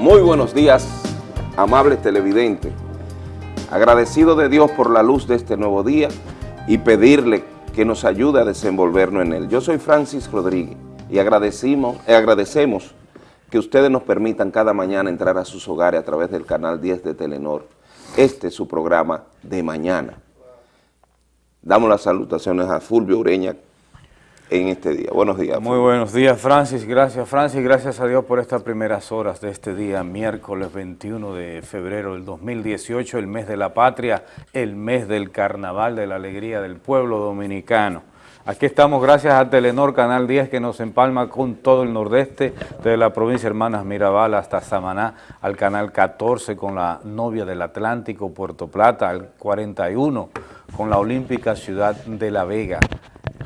Muy buenos días, amables televidentes. Agradecido de Dios por la luz de este nuevo día y pedirle que nos ayude a desenvolvernos en él. Yo soy Francis Rodríguez y agradecemos, eh, agradecemos que ustedes nos permitan cada mañana entrar a sus hogares a través del canal 10 de Telenor. Este es su programa de mañana. Damos las salutaciones a Fulvio Ureña, en este día. Buenos días. Muy buenos días, Francis. Gracias, Francis. Gracias a Dios por estas primeras horas de este día, miércoles 21 de febrero del 2018, el mes de la patria, el mes del carnaval, de la alegría del pueblo dominicano. Aquí estamos gracias a Telenor Canal 10 que nos empalma con todo el nordeste, de la provincia Hermanas Mirabal hasta Samaná, al Canal 14 con la novia del Atlántico, Puerto Plata, al 41 con la olímpica ciudad de La Vega,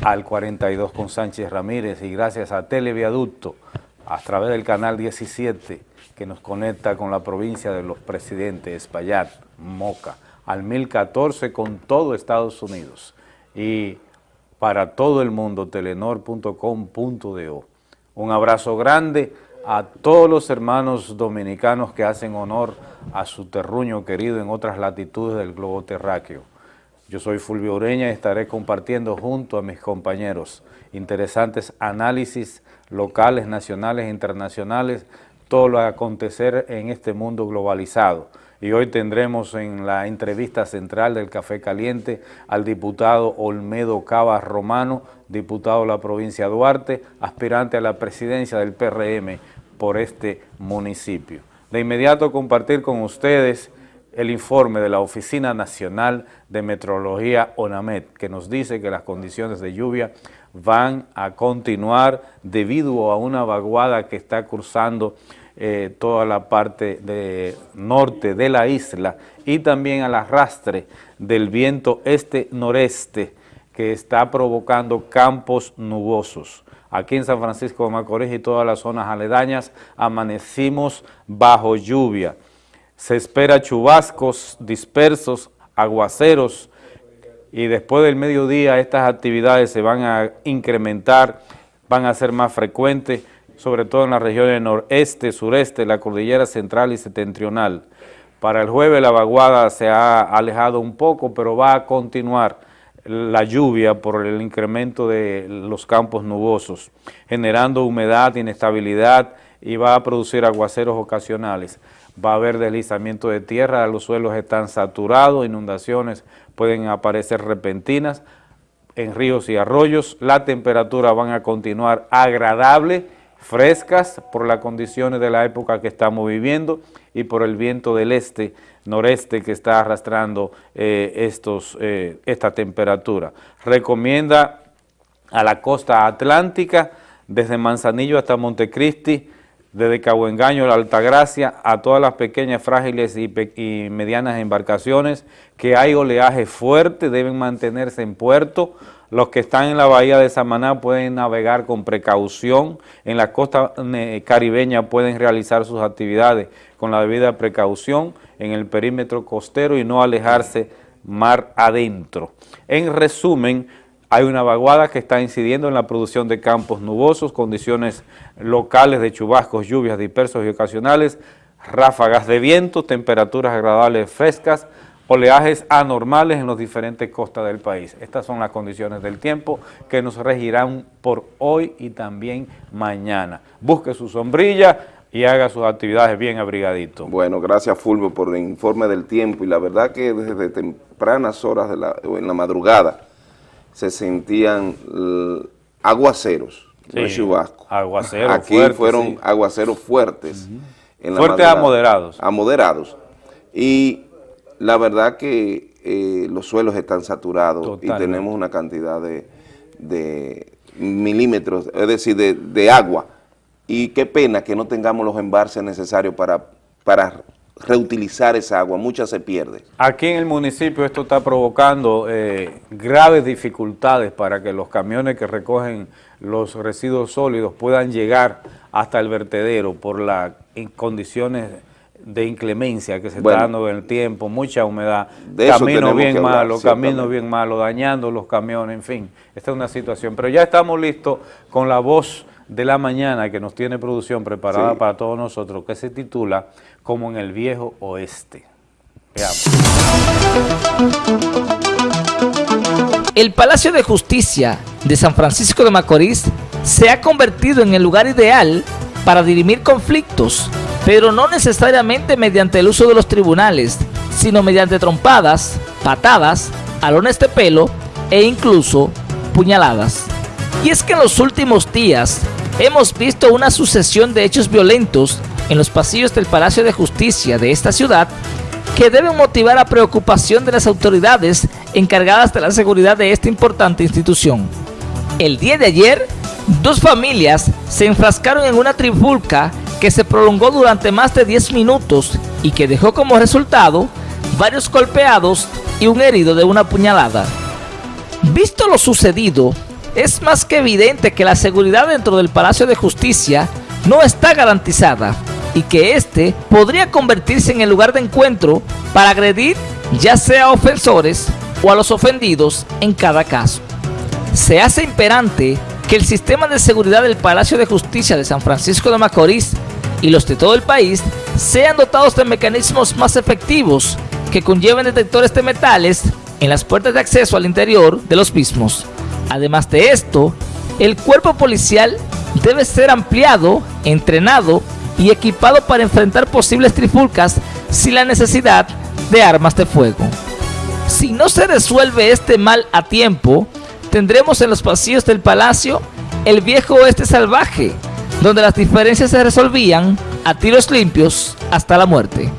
al 42 con Sánchez Ramírez y gracias a Televiaducto a través del canal 17 que nos conecta con la provincia de los presidentes, Espaillat, Moca, al 1014 con todo Estados Unidos y para todo el mundo, telenor.com.do. Un abrazo grande a todos los hermanos dominicanos que hacen honor a su terruño querido en otras latitudes del globo terráqueo. Yo soy Fulvio Ureña y estaré compartiendo junto a mis compañeros interesantes análisis locales, nacionales e internacionales, todo lo que acontecer en este mundo globalizado. Y hoy tendremos en la entrevista central del Café Caliente al diputado Olmedo Cava Romano, diputado de la provincia de Duarte, aspirante a la presidencia del PRM por este municipio. De inmediato compartir con ustedes el informe de la Oficina Nacional de Meteorología ONAMED, que nos dice que las condiciones de lluvia van a continuar debido a una vaguada que está cruzando eh, toda la parte norte de la isla y también al arrastre del viento este-noreste que está provocando campos nubosos. Aquí en San Francisco de Macorís y todas las zonas aledañas amanecimos bajo lluvia se espera chubascos dispersos, aguaceros, y después del mediodía estas actividades se van a incrementar, van a ser más frecuentes, sobre todo en las regiones noreste, sureste, la cordillera central y septentrional. Para el jueves la vaguada se ha alejado un poco, pero va a continuar la lluvia por el incremento de los campos nubosos, generando humedad, inestabilidad y va a producir aguaceros ocasionales va a haber deslizamiento de tierra, los suelos están saturados, inundaciones pueden aparecer repentinas en ríos y arroyos, la temperatura van a continuar agradable, frescas por las condiciones de la época que estamos viviendo y por el viento del este, noreste que está arrastrando eh, estos, eh, esta temperatura. Recomienda a la costa atlántica, desde Manzanillo hasta Montecristi, desde Cabo Engaño, la Altagracia, a todas las pequeñas, frágiles y, medianas embarcaciones, que hay oleaje fuerte, deben mantenerse en puerto. Los que están en la bahía de Samaná pueden navegar con precaución, en la costa caribeña pueden realizar sus actividades con la debida precaución en el perímetro costero y no alejarse mar adentro. En resumen, hay una vaguada que está incidiendo en la producción de campos nubosos, condiciones locales de chubascos, lluvias dispersos y ocasionales, ráfagas de viento, temperaturas agradables frescas, oleajes anormales en las diferentes costas del país. Estas son las condiciones del tiempo que nos regirán por hoy y también mañana. Busque su sombrilla y haga sus actividades bien abrigadito. Bueno, gracias Fulvio por el informe del tiempo y la verdad que desde tempranas horas de la, en la madrugada se sentían aguaceros, no chubasco. Aguaceros Aquí fueron aguaceros fuertes. fuertes a moderados. A moderados. Y la verdad que eh, los suelos están saturados y tenemos una cantidad de, milímetros, es decir, de, agua. Y qué pena que no tengamos los embalses necesarios para, para reutilizar esa agua, mucha se pierde. Aquí en el municipio esto está provocando eh, graves dificultades para que los camiones que recogen los residuos sólidos puedan llegar hasta el vertedero por las condiciones de inclemencia que se está dando en el tiempo, mucha humedad, caminos bien malos, caminos bien malos, dañando los camiones, en fin, esta es una situación. Pero ya estamos listos con la voz de la mañana que nos tiene producción preparada Sí. para todos nosotros, que se titula Como en el Viejo Oeste. Veamos. El Palacio de Justicia de San Francisco de Macorís se ha convertido en el lugar ideal para dirimir conflictos, pero no necesariamente mediante el uso de los tribunales, sino mediante trompadas, patadas, alones de pelo e incluso puñaladas. Y es que en los últimos días hemos visto una sucesión de hechos violentos en los pasillos del Palacio de Justicia de esta ciudad que deben motivar la preocupación de las autoridades encargadas de la seguridad de esta importante institución. El día de ayer, dos familias se enfrascaron en una trifulca que se prolongó durante más de 10 minutos y que dejó como resultado varios golpeados y un herido de una puñalada. Visto lo sucedido, es más que evidente que la seguridad dentro del Palacio de Justicia no está garantizada y que este podría convertirse en el lugar de encuentro para agredir ya sea a ofensores o a los ofendidos en cada caso. Se hace imperante que el sistema de seguridad del Palacio de Justicia de San Francisco de Macorís y los de todo el país sean dotados de mecanismos más efectivos que conlleven detectores de metales en las puertas de acceso al interior de los mismos. Además de esto, el cuerpo policial debe ser ampliado, entrenado y equipado para enfrentar posibles trifulcas sin la necesidad de armas de fuego. Si no se resuelve este mal a tiempo, tendremos en los pasillos del palacio el viejo oeste salvaje, donde las diferencias se resolvían a tiros limpios hasta la muerte.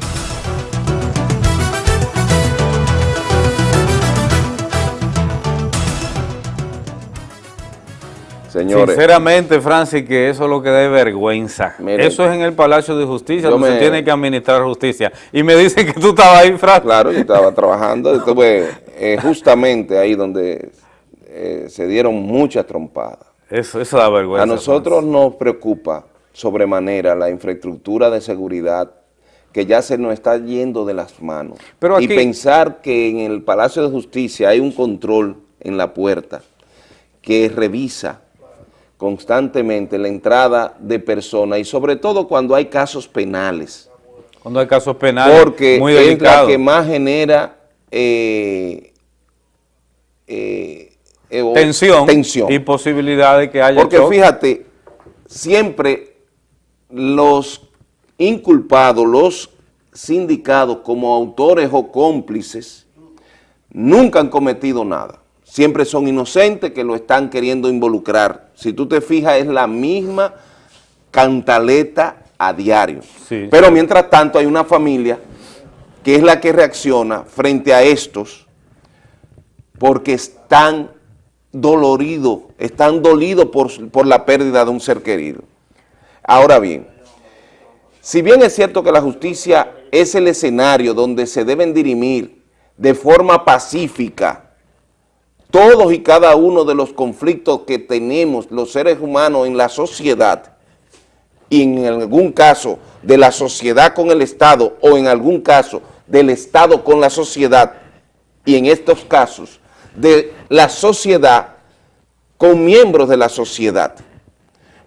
Señores, Sinceramente, Francis, que eso es lo que da vergüenza. Miren. eso es en el Palacio de Justicia, donde se me- tiene que administrar justicia. Y me dicen que tú estabas ahí, Francis. claro, yo estaba trabajando, estuve eh, justamente ahí donde eh, se dieron muchas trompadas. Eso, eso da vergüenza. A nosotros nos preocupa sobremanera la infraestructura de seguridad que ya se nos está yendo de las manos. Pero y pensar que en el Palacio de Justicia hay un control en la puerta que revisa constantemente la entrada de personas y sobre todo cuando hay casos penales. Cuando hay casos penales porque muy es la que más genera eh, eh, eh, tensión, tensión. y posibilidad de que haya Porque fíjate, siempre los inculpados, los sindicados como autores o cómplices, nunca han cometido nada. Siempre son inocentes que lo están queriendo involucrar. Si tú te fijas, es la misma cantaleta a diario. Sí, Pero mientras tanto hay una familia que es la que reacciona frente a estos porque están doloridos, están dolidos por, por la pérdida de un ser querido. Ahora bien, si bien es cierto que la justicia es el escenario donde se deben dirimir de forma pacífica todos y cada uno de los conflictos que tenemos los seres humanos en la sociedad, y en algún caso de la sociedad con el Estado o en algún caso del Estado con la sociedad y en estos casos de la sociedad con miembros de la sociedad,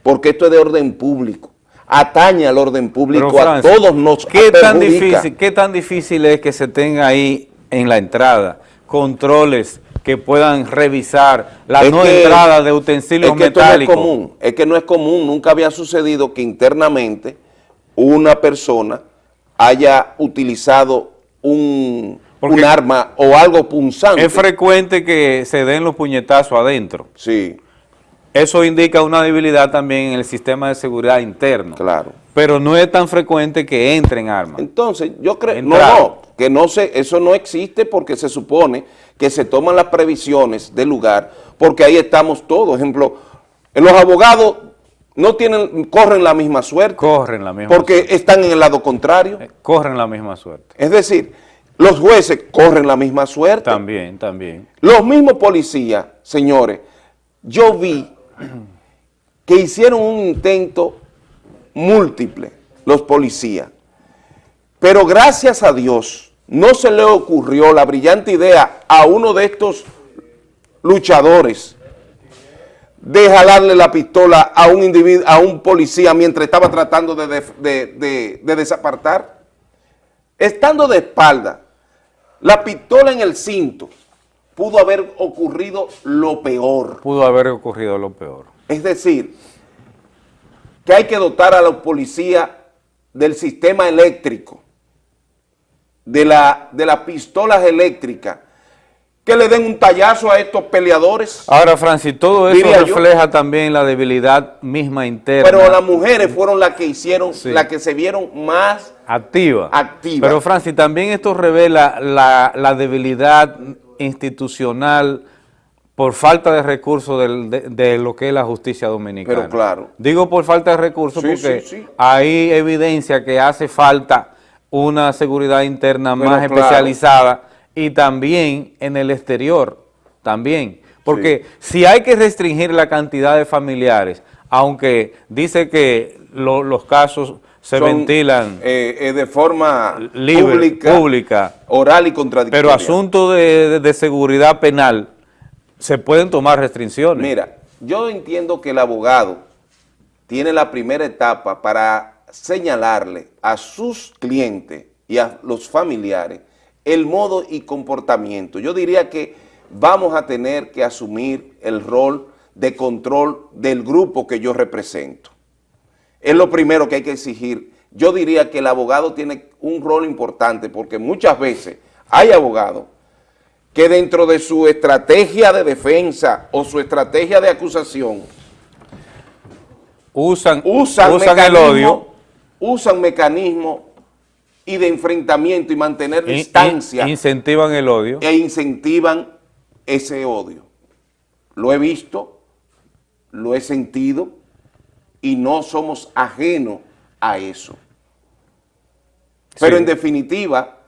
porque esto es de orden público, atañe al orden público, Pero, a todos nos ¿qué tan, difícil, ¿Qué tan difícil es que se tenga ahí en la entrada controles que puedan revisar la Es no que- entrada de utensilios es que esto no es metálicos? común, es que no es común, nunca había sucedido que internamente una persona haya utilizado un, un arma o algo punzante. Es frecuente que se den los puñetazos adentro. Sí, Eso indica una debilidad también en el sistema de seguridad interno. claro. Pero no es tan frecuente que entren armas. Entonces, yo creo, no, no, que no se, eso no existe porque se supone que se toman las previsiones del lugar, porque ahí estamos todos. Ejemplo, los abogados no tienen, corren la misma suerte, Corren la misma porque están en el lado contrario. suerte. Corren la misma suerte. Es decir, los jueces corren la misma suerte. También, también. Los mismos policías, señores, yo vi que hicieron un intento múltiple, los policías. Pero gracias a Dios, no se le ocurrió la brillante idea a uno de estos luchadores de jalarle la pistola a un policía mientras estaba tratando de, de desapartar? Estando de espalda, la pistola en el cinto, pudo haber ocurrido lo peor. Pudo haber ocurrido lo peor. Es decir, que hay que dotar a la policía del sistema eléctrico, de, la, de las pistolas eléctricas, que le den un tallazo a estos peleadores. Ahora, Francis, todo eso refleja también la debilidad misma interna. Pero las mujeres fueron las que hicieron, las que se vieron más activas. Activa. Pero, Francis, también esto revela la, la debilidad institucional por falta de recursos de, lo que es la justicia dominicana. Pero claro. Digo por falta de recursos porque hay evidencia que hace falta una seguridad interna más especializada y también en el exterior, también. Porque si hay que restringir la cantidad de familiares, aunque dice que los casos se ventilan eh, eh, de forma pública, oral y contradictoria. Pero asunto de, seguridad penal, se pueden tomar restricciones. Mira, yo entiendo que el abogado tiene la primera etapa para señalarle a sus clientes y a los familiares el modo y comportamiento. Yo diría que vamos a tener que asumir el rol de control del grupo que yo represento. Es lo primero que hay que exigir. Yo diría que el abogado tiene un rol importante porque muchas veces hay abogados que dentro de su estrategia de defensa o su estrategia de acusación usan, usan, el odio. Usan mecanismos y de enfrentamiento y mantener distancia. incentivan el odio. E incentivan ese odio. Lo he visto, lo he sentido y no somos ajenos a eso. Pero en definitiva,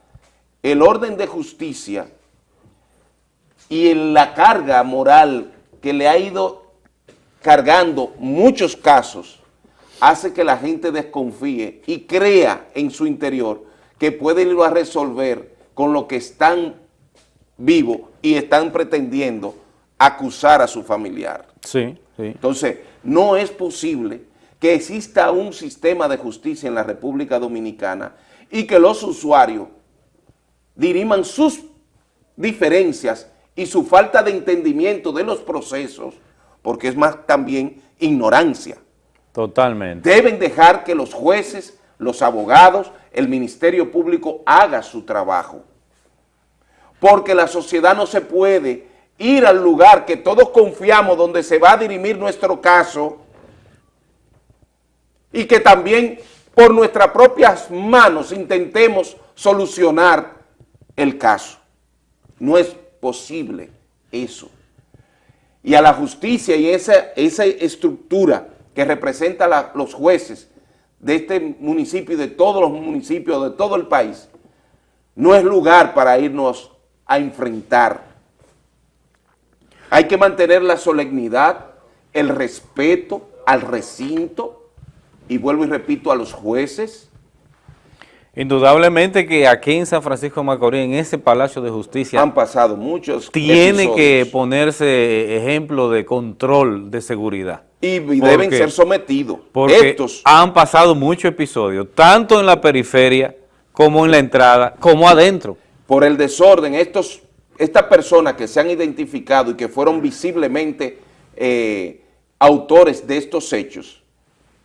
el orden de justicia y en la carga moral que le ha ido cargando muchos casos, hace que la gente desconfíe y crea en su interior que puede irlo a resolver con lo que están vivos y están pretendiendo acusar a su familiar. Sí, sí. Entonces, no es posible que exista un sistema de justicia en la República Dominicana y que los usuarios diriman sus diferencias y su falta de entendimiento de los procesos, porque es más también ignorancia. Totalmente. Deben dejar que los jueces los abogados, el Ministerio Público haga su trabajo. Porque la sociedad no se puede ir al lugar que todos confiamos donde se va a dirimir nuestro caso y que también por nuestras propias manos intentemos solucionar el caso. No es posible eso. Y a la justicia y esa, esa estructura que representa a los jueces de este municipio y de todos los municipios de todo el país, no es lugar para irnos a enfrentar. Hay que mantener la solemnidad, el respeto al recinto, y vuelvo y repito, a los jueces. Indudablemente que aquí en San Francisco de Macorís, en ese Palacio de Justicia... Han pasado muchos Tiene que ponerse ejemplo de control de seguridad y deben ser sometidos. Porque Estos han pasado muchos episodios, tanto en la periferia como en la entrada, como adentro. Por el desorden, estos, estas personas que se han identificado y que fueron visiblemente eh, autores de estos hechos,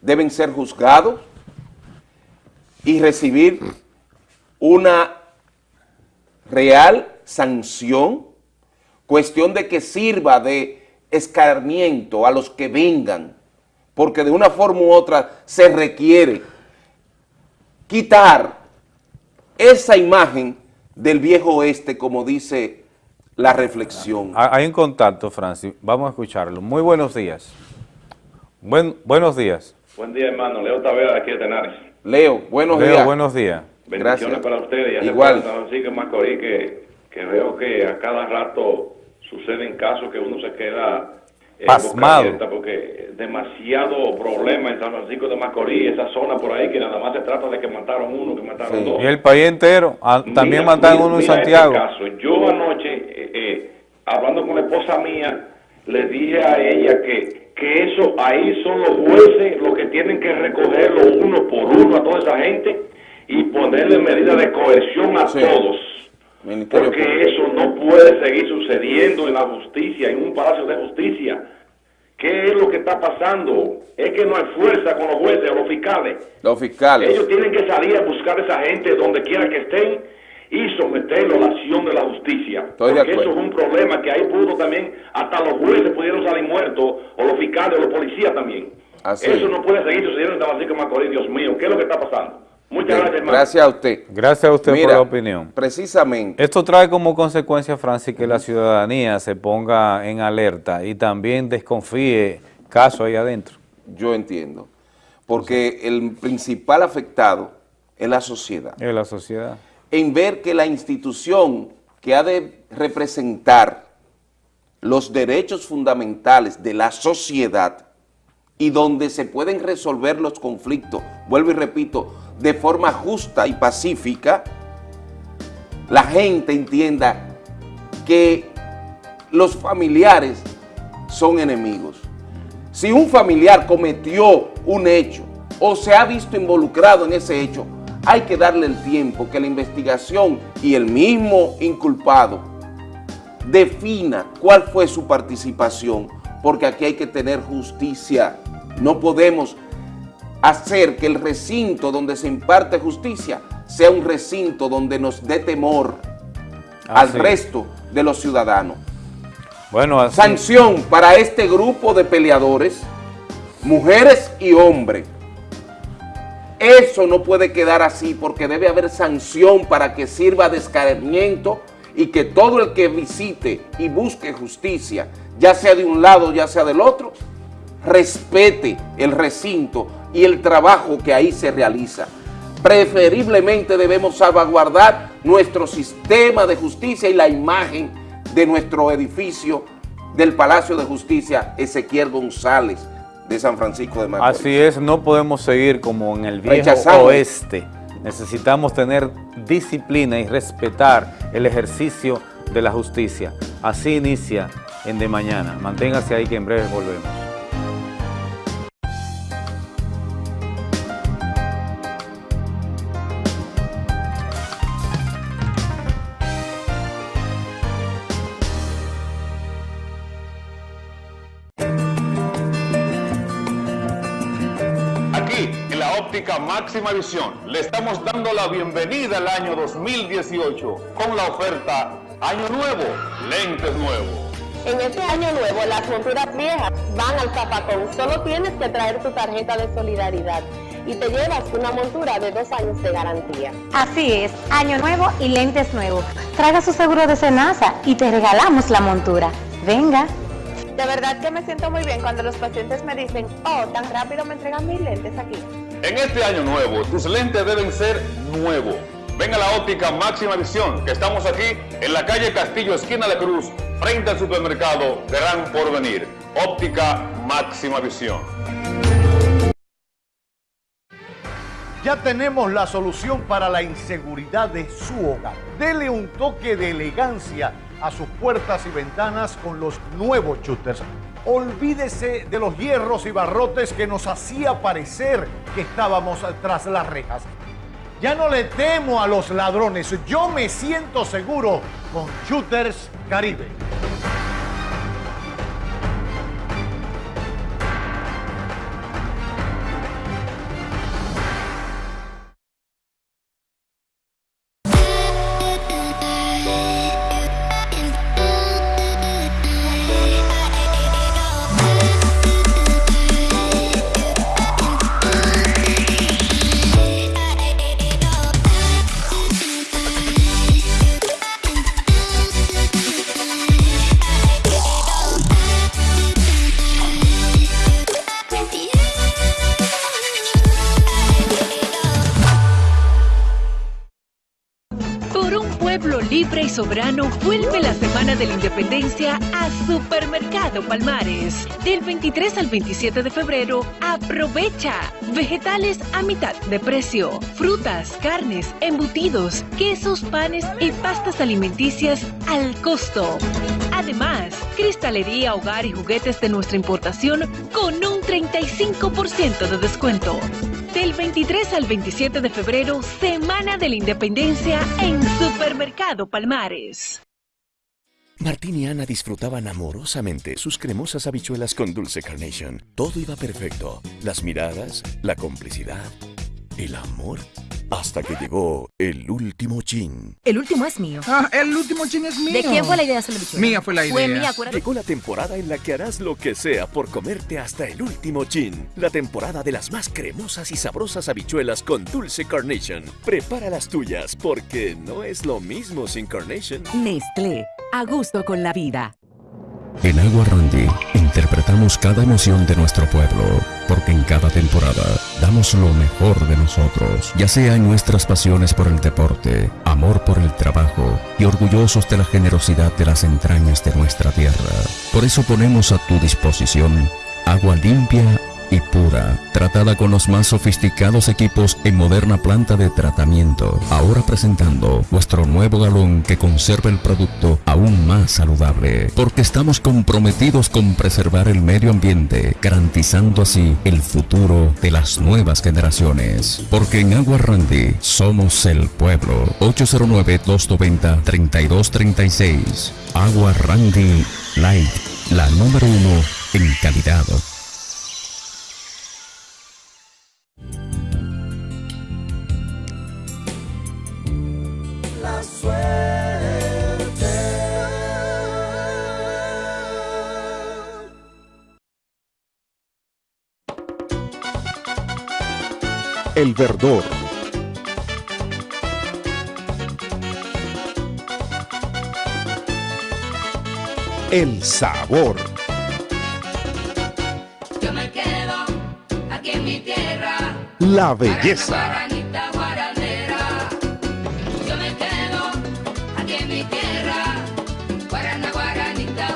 deben ser juzgados y recibir una real sanción, cuestión de que sirva de escarmiento a los que vengan, porque de una forma u otra se requiere quitar esa imagen del viejo oeste, como dice la reflexión. Hay un contacto, Francis. Vamos a escucharlo. Muy buenos días. Buen, buenos días. Buen día, hermano. Leo Tavera, aquí de Tenares. Leo, buenos Leo, días. buenos días. Bendiciones para ustedes. Igual. Así que Macorís, que, que veo que a cada rato suceden casos que uno se queda eh, pasmado porque demasiado problema en San Francisco de Macorís, esa zona por ahí que nada más se trata de que mataron uno, que mataron dos. Y el país entero, ah, también mataron uno en este Santiago. Yo anoche, eh, hablando con la esposa mía, le dije a ella que, que eso ahí son los jueces los que tienen que recogerlo uno por uno a toda esa gente y ponerle medidas de coerción a Sí. todos. Ministerio Porque Público. eso no puede seguir sucediendo en la justicia, en un palacio de justicia. ¿Qué es lo que está pasando? Es que no hay fuerza con los jueces o los fiscales. Los fiscales. Ellos tienen que salir a buscar a esa gente donde quiera que estén y someterlo a la acción de la justicia. Estoy de Porque eso es un problema que ahí pudo también, hasta los jueces pudieron salir muertos, o los fiscales, o los policías también. Así eso es. no puede seguir sucediendo en de Macorís, Dios mío. ¿Qué es lo que está pasando? Muchas Bien, gracias, hermano. Gracias a usted. Gracias a usted Mira, por la opinión. Precisamente. Esto trae como consecuencia, Francis, que la ciudadanía se ponga en alerta y también desconfíe caso ahí adentro. Yo entiendo. Porque el principal afectado es la sociedad. En la sociedad. En ver que la institución que ha de representar los derechos fundamentales de la sociedad y donde se pueden resolver los conflictos, vuelvo y repito, de forma justa y pacífica, la gente entienda que los familiares son enemigos. Si un familiar cometió un hecho o se ha visto involucrado en ese hecho, hay que darle el tiempo que la investigación y el mismo inculpado defina cuál fue su participación, porque aquí hay que tener justicia. No podemos hacer que el recinto donde se imparte justicia sea un recinto donde nos dé temor al Así. resto de los ciudadanos. Bueno, así, Sanción para este grupo de peleadores, mujeres y hombres. Eso no puede quedar así porque debe haber sanción para que sirva de escarmiento y que todo el que visite y busque justicia, ya sea de un lado, ya sea del otro, respete el recinto y el trabajo que ahí se realiza. Preferiblemente debemos salvaguardar nuestro sistema de justicia y la imagen de nuestro edificio del Palacio de Justicia Ezequiel González de San Francisco de Macorís. así es, no podemos seguir como en el viejo Rechazamos. oeste. Necesitamos tener disciplina y respetar el ejercicio de la justicia. Así inicia en De Mañana. Manténgase ahí que en breve volvemos. Máxima visión, le estamos dando la bienvenida al año 2018 con la oferta Año Nuevo, lentes nuevos. En este año nuevo, las monturas viejas van al zapacón. Solo tienes que traer tu tarjeta de solidaridad y te llevas una montura de dos años de garantía. Así es, año nuevo y lentes nuevos. Traiga su seguro de Senasa y te regalamos la montura. Venga. De verdad que me siento muy bien cuando los pacientes me dicen, oh, tan rápido me entregan mis lentes aquí. En este año nuevo, tus lentes deben ser nuevos. Ven a la óptica máxima visión, que estamos aquí en la calle Castillo, esquina de Cruz, frente al supermercado Gran Porvenir. Óptica máxima visión. Ya tenemos la solución para la inseguridad de su hogar. Dele un toque de elegancia a sus puertas y ventanas con los nuevos shooters. Olvídese de los hierros y barrotes que nos hacía parecer que estábamos tras las rejas. Ya no le temo a los ladrones, yo me siento seguro con Shooters Caribe. Soberano, vuelve la Semana de la Independencia a Supermercado Palmares. Del 23 al 27 de febrero, aprovecha vegetales a mitad de precio, frutas, carnes, embutidos, quesos, panes y pastas alimenticias al costo. Además, cristalería, hogar y juguetes de nuestra importación con un 35% de descuento. Del 23 al 27 de febrero, Semana de la Independencia en Supermercado Palmares. Martín y Ana disfrutaban amorosamente sus cremosas habichuelas con dulce carnation. Todo iba perfecto. Las miradas, la complicidad, el amor. Hasta que llegó el último chin. El último es mío. Ah, el último chin es mío. ¿De quién fue la idea de hacer la bichuela? Mía fue la idea. Fue mía, acuérdate. Llegó la temporada en la que harás lo que sea por comerte hasta el último chin. La temporada de las más cremosas y sabrosas habichuelas con dulce carnation. Prepara las tuyas porque no es lo mismo sin carnation. Nestlé, a gusto con la vida. En Agua Randy interpretamos cada emoción de nuestro pueblo, porque en cada temporada damos lo mejor de nosotros, ya sea en nuestras pasiones por el deporte, amor por el trabajo y orgullosos de la generosidad de las entrañas de nuestra tierra. Por eso ponemos a tu disposición agua limpia pura, tratada con los más sofisticados equipos en moderna planta de tratamiento. Ahora presentando nuestro nuevo galón que conserva el producto aún más saludable, porque estamos comprometidos con preservar el medio ambiente, garantizando así el futuro de las nuevas generaciones. Porque en Agua Randy somos el pueblo. 809-290-3236. Agua Randy Light, la número uno en calidad. La suerte. El verdor. El sabor. Yo me quedo aquí en mi tierra. La belleza.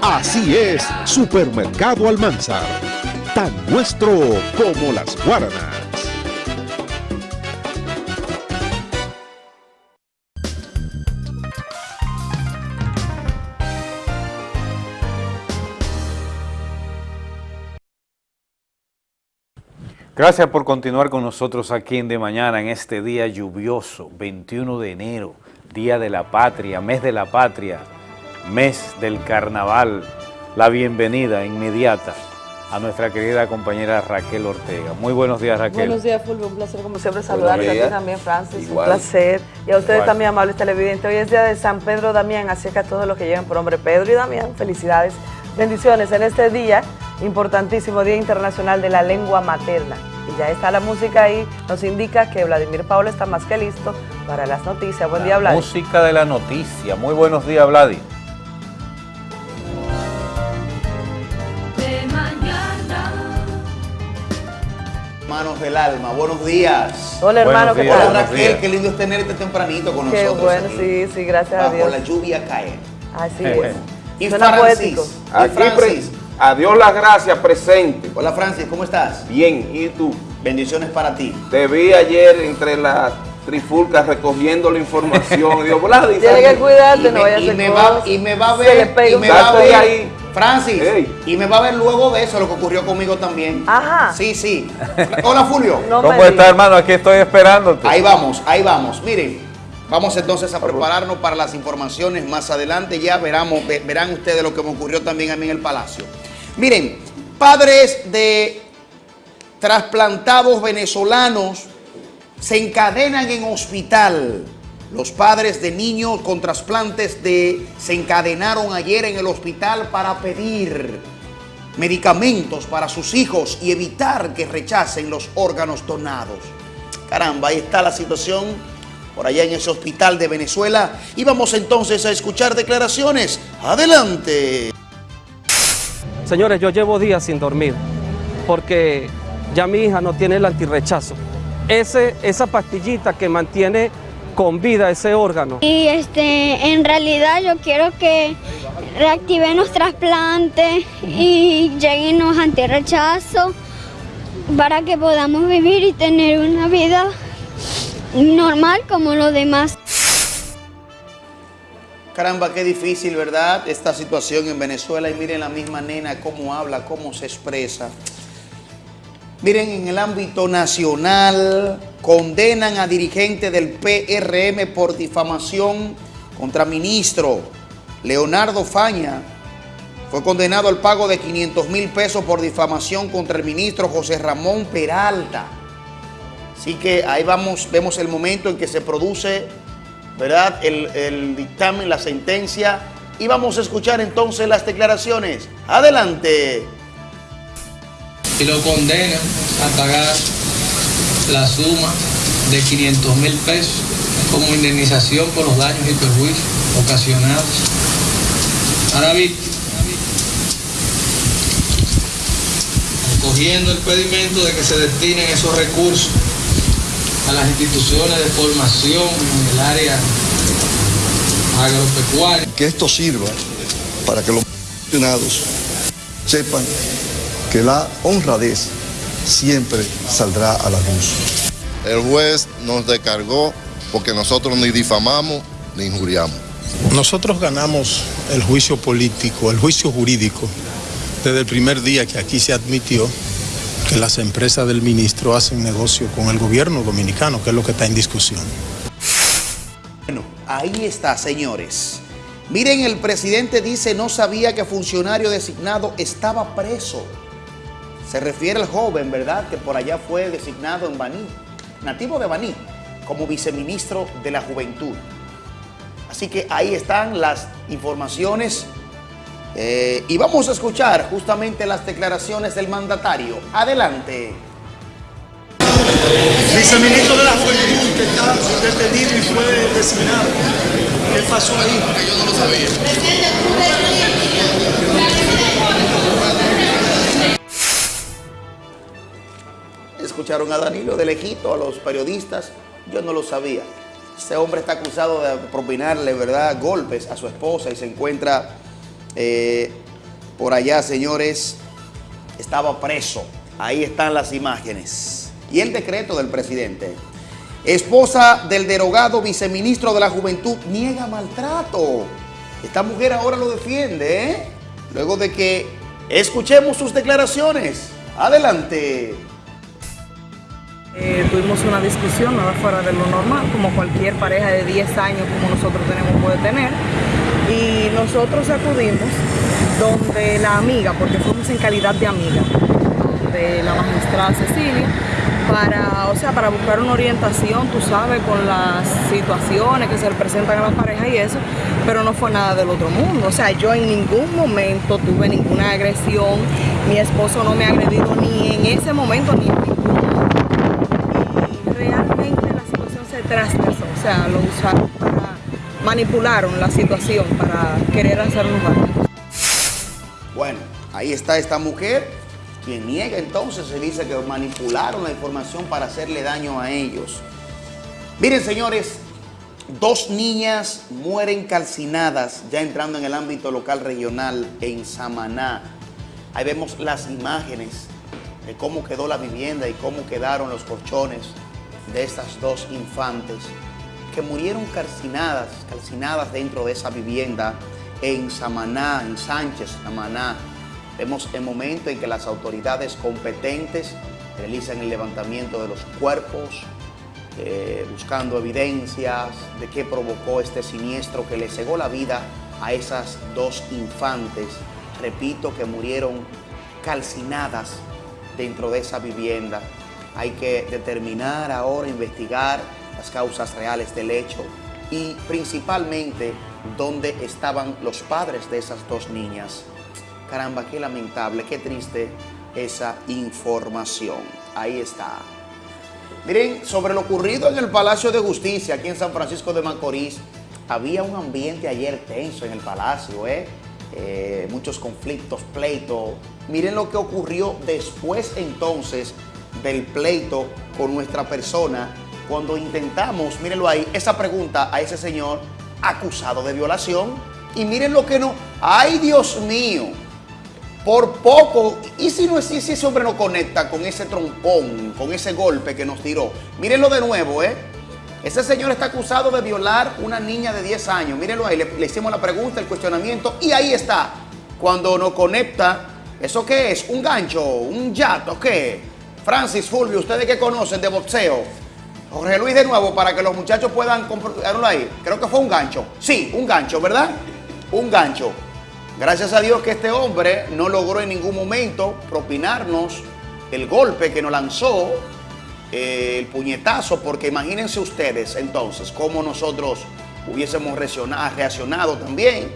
Así es, Supermercado Almanzar. Tan nuestro como las guaranas. Gracias por continuar con nosotros aquí en De Mañana en este día lluvioso, 21 de enero, Día de la Patria, mes de la Patria, mes del Carnaval. La bienvenida inmediata a nuestra querida compañera Raquel Ortega. Muy buenos días, Raquel. Buenos días, Fulvio. Un placer, como siempre, saludarte a ti también, Francis. Igual. Un placer. Y a ustedes Igual. también, amables televidentes. Hoy es día de San Pedro Damián, así que a todos los que llegan por nombre Pedro y Damián, felicidades. Bendiciones en este día, importantísimo Día Internacional de la Lengua Materna. Y ya está la música ahí, nos indica que Vladimir Paula está más que listo para las noticias. Buen día, Vladimir. Música de la noticia. Muy buenos días, Vladi. Manos del alma, buenos días. Hola, hermano, ¿qué Hola tal? Raquel, qué lindo es tenerte tempranito con Qué nosotros. bueno, aquí. sí, sí, gracias a Bajo Dios. la lluvia cae. Así es. Y Suena Francis, poético. y Francis. a Dios las gracias, presente. Hola Francis, ¿cómo estás? Bien, ¿y tú? Bendiciones para ti. Te vi ayer entre las trifulcas recogiendo la información. Digo, Tienes que cuidarte, y no me, vaya a y me va, y me va a ver, y me va a ver, ahí. Francis, Ey. y me va a ver luego de eso lo que ocurrió conmigo también. Ajá. Sí, sí. Hola Fulvio. No ¿Cómo está, hermano? Aquí estoy esperándote. Ahí vamos, ahí vamos. Miren, vamos entonces a prepararnos para las informaciones más adelante. Ya veramos, verán ustedes lo que me ocurrió también a mí en el Palacio. Miren, padres de trasplantados venezolanos se encadenan en hospital. Los padres de niños con trasplantes de se encadenaron ayer en el hospital para pedir medicamentos para sus hijos y evitar que rechacen los órganos donados. Caramba, ahí está la situación por allá en ese hospital de Venezuela. Y vamos entonces a escuchar declaraciones. Adelante. Señores, yo llevo días sin dormir porque ya mi hija no tiene el antirrechazo. Ese, esa pastillita que mantiene con vida ese órgano. Y este, en realidad yo quiero que reactiven los trasplantes y lleguen los antirrechazos para que podamos vivir y tener una vida normal como los demás. Caramba, qué difícil, ¿verdad? Esta situación en Venezuela. Y miren la misma nena, cómo habla, cómo se expresa. Miren, en el ámbito nacional, condenan a dirigente del PRM por difamación contra ministro Leonardo Faña. Fue condenado al pago de 500 mil pesos por difamación contra el ministro José Ramón Peralta. Así que ahí vamos, vemos el momento en que se produce ¿verdad? El, el, dictamen, la sentencia. Y vamos a escuchar entonces las declaraciones. Adelante. Y lo condenan a pagar la suma de 500 mil pesos como indemnización por los daños y perjuicios ocasionados a la víctima. Cogiendo el pedimento de que se destinen esos recursos a las instituciones de formación en el área agropecuaria. Que esto sirva para que los funcionados sepan que la honradez siempre saldrá a la luz. El juez nos descargó porque nosotros ni difamamos ni injuriamos. Nosotros ganamos el juicio político, el juicio jurídico, desde el primer día que aquí se admitió que las empresas del ministro hacen negocio con el gobierno dominicano, que es lo que está en discusión. Bueno, ahí está, señores. Miren, el presidente dice no sabía que funcionario designado estaba preso. Se refiere al joven, ¿verdad? Que por allá fue designado en Baní, nativo de Baní, como viceministro de la Juventud. Así que ahí están las informaciones eh, y vamos a escuchar justamente las declaraciones del mandatario. Adelante. Viceministro de la Juventud que está detenido y fue designado. ¿Qué pasó ahí? Yo no lo sabía. Escucharon a Danilo de lejito, a los periodistas. Yo no lo sabía. Este hombre está acusado de propinarle, ¿verdad?, golpes a su esposa y se encuentra eh, por allá, señores, estaba preso. Ahí están las imágenes. Y el decreto del presidente. Esposa del derogado viceministro de la Juventud niega maltrato. Esta mujer ahora lo defiende, ¿eh? Luego de que escuchemos sus declaraciones. Adelante. Eh, tuvimos una discusión, nada fuera de lo normal, como cualquier pareja de 10 años como nosotros tenemos puede tener y nosotros acudimos donde la amiga, porque fuimos en calidad de amiga, de la magistrada Cecilia, para, o sea, para buscar una orientación, tú sabes, con las situaciones que se presentan a la pareja y eso, pero no fue nada del otro mundo. O sea, yo en ningún momento tuve ninguna agresión, mi esposo no me ha agredido ni en ese momento ni en o sea, lo usaron para manipularon la situación para querer hacer un daño. Bueno, ahí está esta mujer, quien niega entonces, se dice que manipularon la información para hacerle daño a ellos. Miren, señores, dos niñas mueren calcinadas, ya entrando en el ámbito local regional en Samaná. Ahí vemos las imágenes de cómo quedó la vivienda y cómo quedaron los colchones de estas dos infantes que murieron calcinadas, calcinadas dentro de esa vivienda en Samaná, en Sánchez, Samaná. Vemos el momento en que las autoridades competentes realizan el levantamiento de los cuerpos, eh, buscando evidencias de qué provocó este siniestro que le cegó la vida a esas dos infantes, repito, que murieron calcinadas dentro de esa vivienda. Hay que determinar ahora, investigar las causas reales del hecho y principalmente dónde estaban los padres de esas dos niñas. Caramba, qué lamentable, qué triste esa información. Ahí está. Miren, sobre lo ocurrido en el Palacio de Justicia, aquí en San Francisco de Macorís, había un ambiente ayer tenso en el Palacio, ¿eh? Eh, muchos conflictos, pleitos. Miren lo que ocurrió después entonces del pleito con nuestra persona cuando intentamos, mírenlo ahí, esa pregunta a ese señor acusado de violación. Y miren lo que no. ¡Ay, Dios mío! Por poco, ¿y si, no, si ese hombre no conecta con ese trompón, con ese golpe que nos tiró? Mírenlo de nuevo, ¿eh? Ese señor está acusado de violar una niña de 10 años. Mírenlo ahí, le, le hicimos la pregunta, el cuestionamiento, y ahí está. Cuando nos conecta, ¿eso qué es? ¿Un gancho? ¿Un yato? ¿Qué? Francis Fulvio, ¿ustedes qué conocen de boxeo? Jorge Luis de nuevo, para que los muchachos puedan comprobarlo ahí. Creo que fue un gancho. Sí, un gancho, ¿verdad? Un gancho. Gracias a Dios que este hombre no logró en ningún momento propinarnos el golpe que nos lanzó, eh, el puñetazo, porque imagínense ustedes entonces cómo nosotros hubiésemos reacciona- reaccionado también.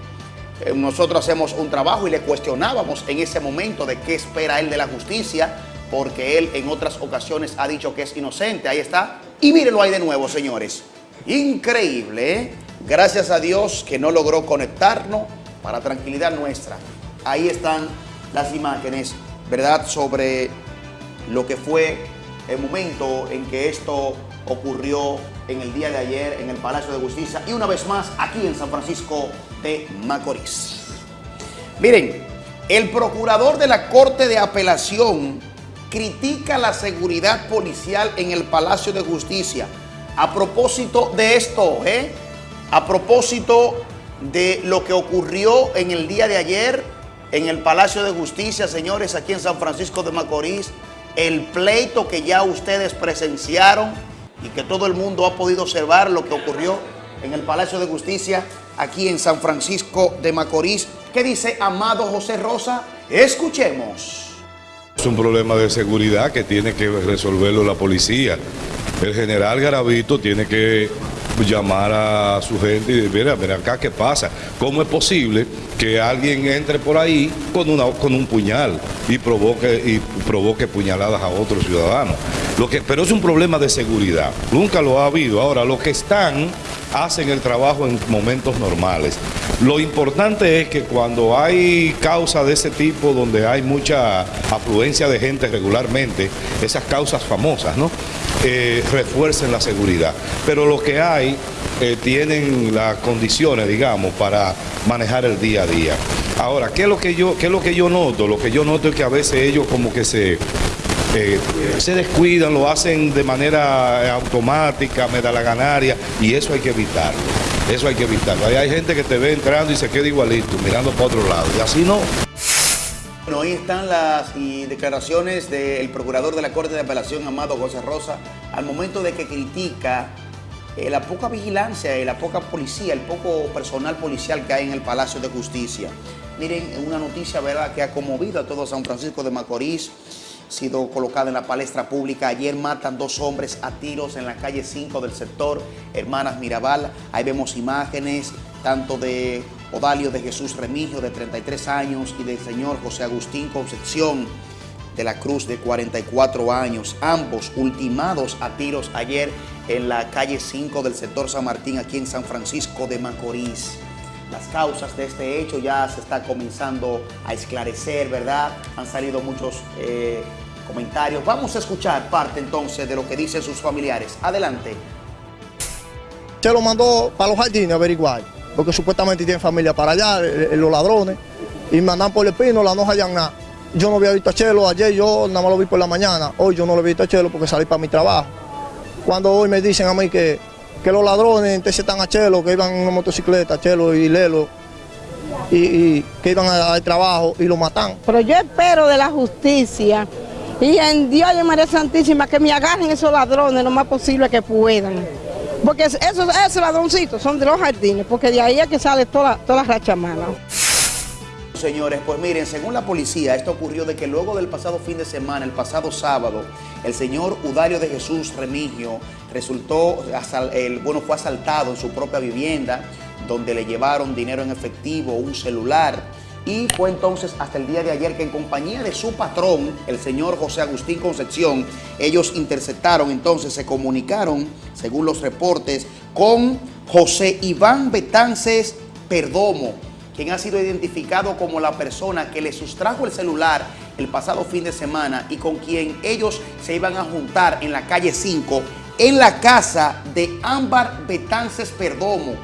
Eh, nosotros hacemos un trabajo y le cuestionábamos en ese momento de qué espera él de la justicia, porque él en otras ocasiones ha dicho que es inocente. Ahí está. Y mírenlo ahí de nuevo, señores. Increíble, ¿eh? Gracias a Dios que no logró conectarnos para tranquilidad nuestra. Ahí están las imágenes, ¿verdad? Sobre lo que fue el momento en que esto ocurrió en el día de ayer en el Palacio de Justicia y una vez más aquí en San Francisco de Macorís. Miren, el procurador de la Corte de Apelación critica la seguridad policial en el Palacio de Justicia. A propósito de esto, ¿eh? A propósito de lo que ocurrió en el día de ayer en el Palacio de Justicia, señores, aquí en San Francisco de Macorís, el pleito que ya ustedes presenciaron y que todo el mundo ha podido observar lo que ocurrió en el Palacio de Justicia aquí en San Francisco de Macorís. ¿Qué dice Amado José Rosa? Escuchemos. Es un problema de seguridad que tiene que resolverlo la policía. El general Garavito tiene que llamar a su gente y decir, mira, mira acá qué pasa. ¿Cómo es posible que alguien entre por ahí con, una, con un puñal y provoque, y provoque puñaladas a otros ciudadanos? Lo que, pero es un problema de seguridad. Nunca lo ha habido. Ahora, los que están hacen el trabajo en momentos normales. Lo importante es que cuando hay causas de ese tipo, donde hay mucha afluencia de gente regularmente, esas causas famosas, ¿no? Eh, refuercen la seguridad. Pero lo que hay eh, tienen las condiciones, digamos, para manejar el día a día. Ahora, ¿qué es lo que yo, qué es lo que yo noto? Lo que yo noto es que a veces ellos como que se eh, se descuidan, lo hacen de manera automática, medalaganaria, y eso hay que evitarlo. Eso hay que evitarlo. Hay gente que te ve entrando y se queda igualito, mirando para otro lado. Y así no. Bueno, ahí están las declaraciones del procurador de la Corte de Apelación, Amado José Rosa, al momento de que critica eh, la poca vigilancia y la poca policía, el poco personal policial que hay en el Palacio de Justicia. Miren, una noticia, ¿verdad?, que ha conmovido a todo San Francisco de Macorís, sido colocada en la palestra pública. Ayer matan dos hombres a tiros en la calle 5 del sector Hermanas Mirabal. Ahí vemos imágenes tanto de Odalio de Jesús Remigio, de 33 años, y del señor José Agustín Concepción de la Cruz, de 44 años. Ambos ultimados a tiros ayer en la calle 5 del sector San Martín, aquí en San Francisco de Macorís. Las causas de este hecho ya se está comenzando a esclarecer, ¿verdad? Han salido muchos eh, comentarios. Vamos a escuchar parte entonces de lo que dicen sus familiares. Adelante. Se lo mandó para los jardines averiguar, porque supuestamente tiene familia para allá, eh, eh, los ladrones, y me andan por el pino, la no hallan nada. Yo no había visto a Chelo, ayer yo nada más lo vi por la mañana, hoy yo no lo he visto a Chelo porque salí para mi trabajo. Cuando hoy me dicen a mí que, que los ladrones interceptan a Chelo, que iban en una motocicleta, Chelo y Lelo, y, y que iban al trabajo y lo matan. Pero yo espero de la justicia y en Dios y en María Santísima que me agarren esos ladrones lo más posible que puedan. Porque es- esos, esos ladroncitos son de los jardines, porque de ahí es que sale toda, toda la racha mala. Señores, pues miren, según la policía, esto ocurrió de que luego del pasado fin de semana, el pasado sábado, el señor Udario de Jesús Remigio resultó, bueno, fue asaltado en su propia vivienda, donde le llevaron dinero en efectivo, un celular, y fue entonces hasta el día de ayer que en compañía de su patrón, el señor José Agustín Concepción, ellos interceptaron, entonces se comunicaron, según los reportes, con José Iván Betances Perdomo, quien ha sido identificado como la persona que le sustrajo el celular el pasado fin de semana y con quien ellos se iban a juntar en la calle 5 en la casa de Ámbar Betances Perdomo,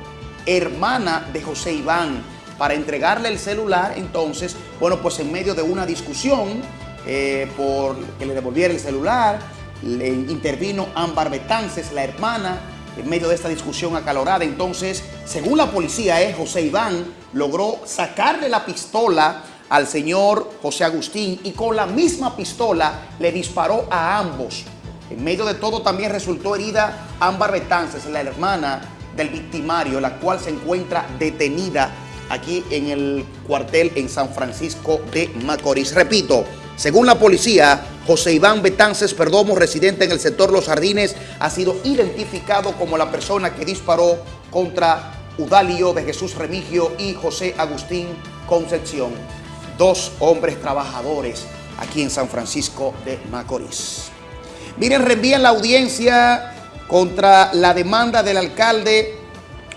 hermana de José Iván, para entregarle el celular. Entonces, bueno, pues en medio de una discusión eh, por que le devolviera el celular, le intervino Ámbar Betances, la hermana, en medio de esta discusión acalorada. Entonces, según la policía, eh, José Iván logró sacarle la pistola al señor José Agustín y con la misma pistola le disparó a ambos. En medio de todo también resultó herida Ámbar Betances, la hermana del victimario, la cual se encuentra detenida aquí en el cuartel en San Francisco de Macorís. Repito, según la policía, José Iván Betances Perdomo, residente en el sector Los Jardines, ha sido identificado como la persona que disparó contra Udalio de Jesús Remigio y José Agustín Concepción, dos hombres trabajadores aquí en San Francisco de Macorís. Miren, reenvían la audiencia contra la demanda del alcalde,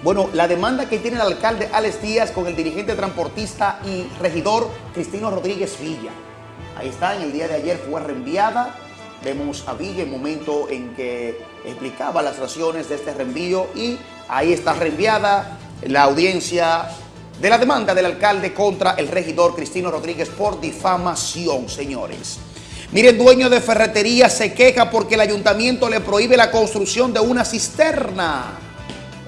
bueno, la demanda que tiene el alcalde Alex Díaz con el dirigente transportista y regidor Cristino Rodríguez Villa. Ahí está, en el día de ayer fue reenviada. Vemos a Villa el momento en que explicaba las razones de este reenvío y ahí está reenviada la audiencia de la demanda del alcalde contra el regidor Cristino Rodríguez por difamación, señores. Miren, dueño de ferretería se queja porque el ayuntamiento le prohíbe la construcción de una cisterna.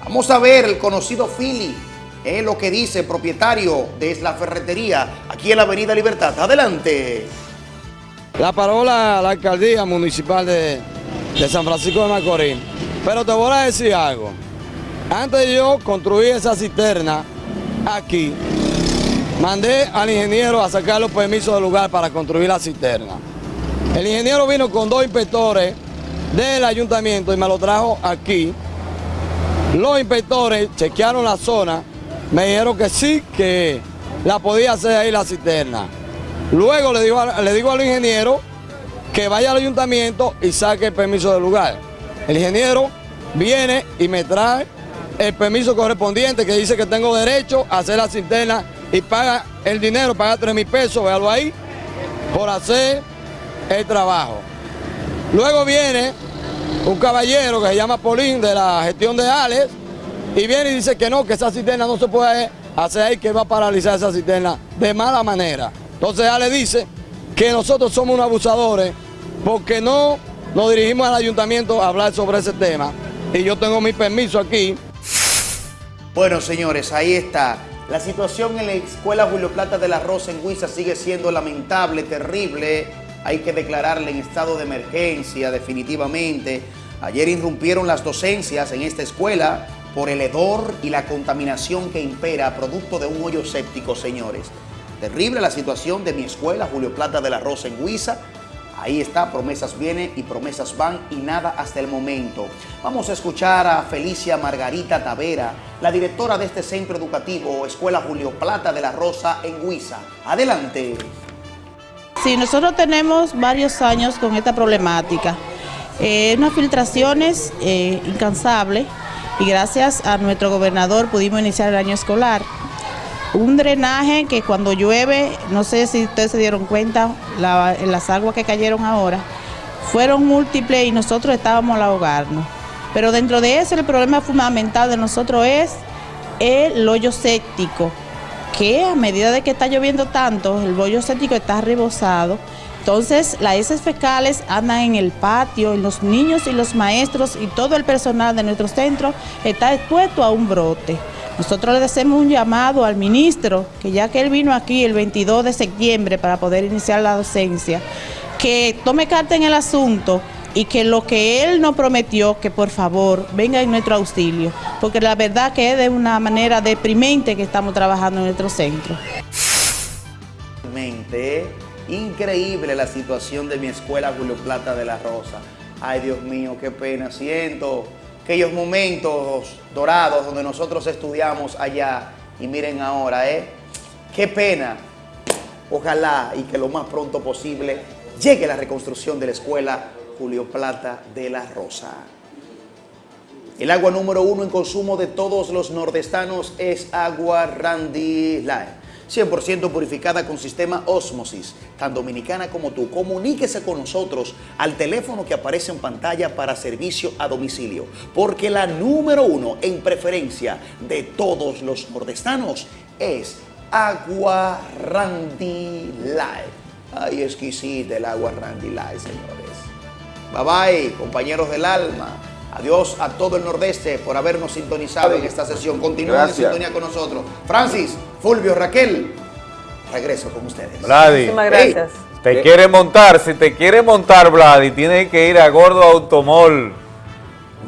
Vamos a ver el conocido Philly, es lo que dice el propietario de la ferretería aquí en la Avenida Libertad. Adelante. La parola la alcaldía municipal de, de San Francisco de Macorís. Pero te voy a decir algo. Antes de yo construir esa cisterna aquí, mandé al ingeniero a sacar los permisos del lugar para construir la cisterna. El ingeniero vino con dos inspectores del ayuntamiento y me lo trajo aquí. Los inspectores chequearon la zona, me dijeron que sí, que la podía hacer ahí la cisterna. Luego le digo, le digo al ingeniero que vaya al ayuntamiento y saque el permiso del lugar. El ingeniero viene y me trae el permiso correspondiente que dice que tengo derecho a hacer la cisterna y paga el dinero, paga 3 mil pesos, véalo ahí, por hacer el trabajo. Luego viene un caballero que se llama Polín de la gestión de Alex y viene y dice que no, que esa cisterna no se puede hacer ahí, que va a paralizar esa cisterna de mala manera. Entonces Alex dice que nosotros somos unos abusadores porque no nos dirigimos al ayuntamiento a hablar sobre ese tema y yo tengo mi permiso aquí. Bueno, señores, ahí está. La situación en la escuela Julio Plata de la Rosa en Huiza sigue siendo lamentable, terrible. Hay que declararle en estado de emergencia definitivamente. Ayer irrumpieron las docencias en esta escuela por el hedor y la contaminación que impera producto de un hoyo séptico, señores. Terrible la situación de mi escuela Julio Plata de la Rosa en Huiza. Ahí está, promesas vienen y promesas van y nada hasta el momento. Vamos a escuchar a Felicia Margarita Tavera, la directora de este centro educativo, Escuela Julio Plata de la Rosa en Huiza. Adelante. Sí, nosotros tenemos varios años con esta problemática. Eh, unas filtraciones eh, incansables y gracias a nuestro gobernador pudimos iniciar el año escolar. Un drenaje que cuando llueve, no sé si ustedes se dieron cuenta, la- las aguas que cayeron ahora, fueron múltiples y nosotros estábamos al ahogarnos. Pero dentro de eso el problema fundamental de nosotros es el hoyo séptico, que a medida de que está lloviendo tanto, el hoyo séptico está rebosado. Entonces, las heces fecales andan en el patio y los niños y los maestros y todo el personal de nuestro centro está expuesto a un brote. Nosotros le hacemos un llamado al ministro, que ya que él vino aquí el 22 de septiembre para poder iniciar la docencia, que tome carta en el asunto y que lo que él nos prometió, que por favor venga en nuestro auxilio, porque la verdad que es de una manera deprimente que estamos trabajando en nuestro centro. Increíble la situación de mi escuela Julio Plata de la Rosa. Ay, Dios mío, qué pena siento. Aquellos momentos dorados donde nosotros estudiamos allá. Y miren ahora, ¿eh? Qué pena. Ojalá y que lo más pronto posible llegue la reconstrucción de la escuela Julio Plata de la Rosa. El agua número uno en consumo de todos los nordestanos es agua Randy Line. 100% purificada con sistema Osmosis, tan dominicana como tú. Comuníquese con nosotros al teléfono que aparece en pantalla para servicio a domicilio, porque la número uno en preferencia de todos los nordestanos es Agua Randy Light. Ay, exquisita el agua Randy Light, señores. Bye bye, compañeros del alma. Adiós a todo el Nordeste por habernos sintonizado en esta sesión. Continúen en Gracias. sintonía con nosotros. Francis, Fulvio, Raquel, regreso con ustedes. Vladi, te quiere montar, si te quiere montar, Vladi, tienes que ir a Gordo Automol.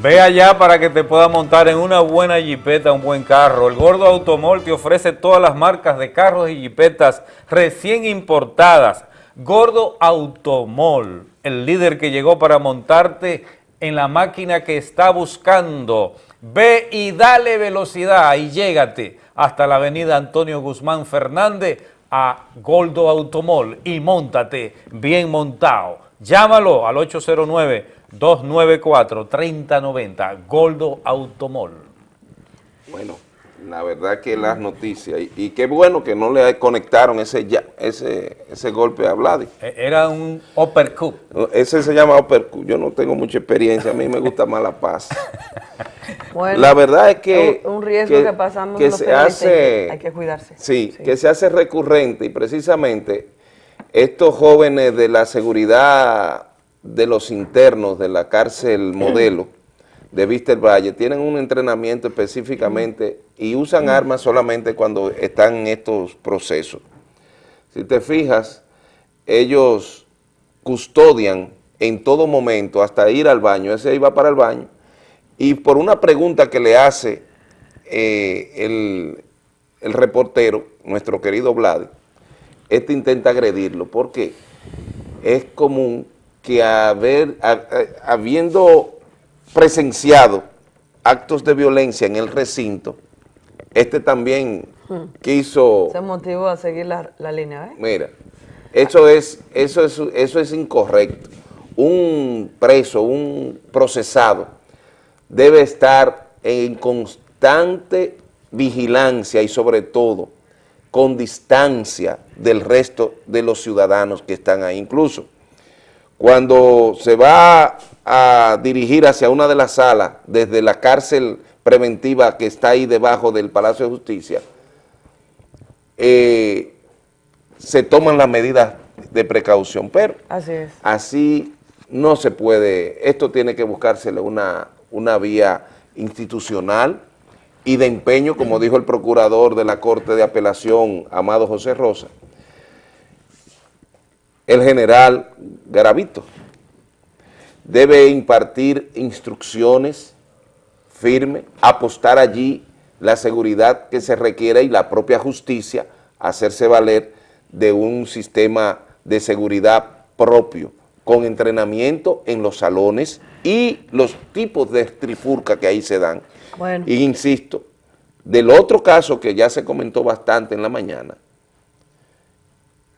Ve allá para que te pueda montar en una buena jipeta, un buen carro. El Gordo Automol te ofrece todas las marcas de carros y jipetas recién importadas. Gordo Automol, el líder que llegó para montarte en la máquina que está buscando. Ve y dale velocidad y llégate hasta la avenida Antonio Guzmán Fernández a Gordo Automol y montate bien montado. Llámalo al 809-294-3090, Goldo Automol. Bueno, la verdad que las noticias, y, y qué bueno que no le conectaron ese, ya- ese, ese golpe a Vladi. E- Era un uppercut. Ese se llama uppercut, yo no tengo mucha experiencia, a mí me gusta más la paz. Bueno, la verdad es que... un, riesgo que, pasamos que los se hace- hay que cuidarse. Sí, que se hace recurrente y precisamente estos jóvenes de la seguridad de los internos de la cárcel modelo de Vista del Valle tienen un entrenamiento específicamente y usan armas solamente cuando están en estos procesos. Si te fijas, ellos custodian en todo momento hasta ir al baño, ese iba para el baño, y por una pregunta que le hace eh, el, el reportero, nuestro querido Vlad, este intenta agredirlo, porque es común que haber, a- habiendo presenciado actos de violencia en el recinto, este también quiso Se motivó a seguir la, la línea, ¿eh? Mira, eso es, eso es, eso es incorrecto. Un preso, un procesado, debe estar en constante vigilancia y sobre todo con distancia del resto de los ciudadanos que están ahí. Incluso cuando se va a dirigir hacia una de las salas desde la cárcel preventiva que está ahí debajo del Palacio de Justicia, eh, se toman las medidas de precaución, pero Así es. así no se puede, esto tiene que buscársele una, una vía institucional y de empeño, como dijo el procurador de la Corte de Apelación, Amado José Rosa, el general Garavito debe impartir instrucciones firmes, apostar allí la seguridad que se requiere y la propia justicia, hacerse valer de un sistema de seguridad propio, con entrenamiento en los salones y los tipos de trifurca que ahí se dan. Bueno. Y insisto, del otro caso que ya se comentó bastante en la mañana,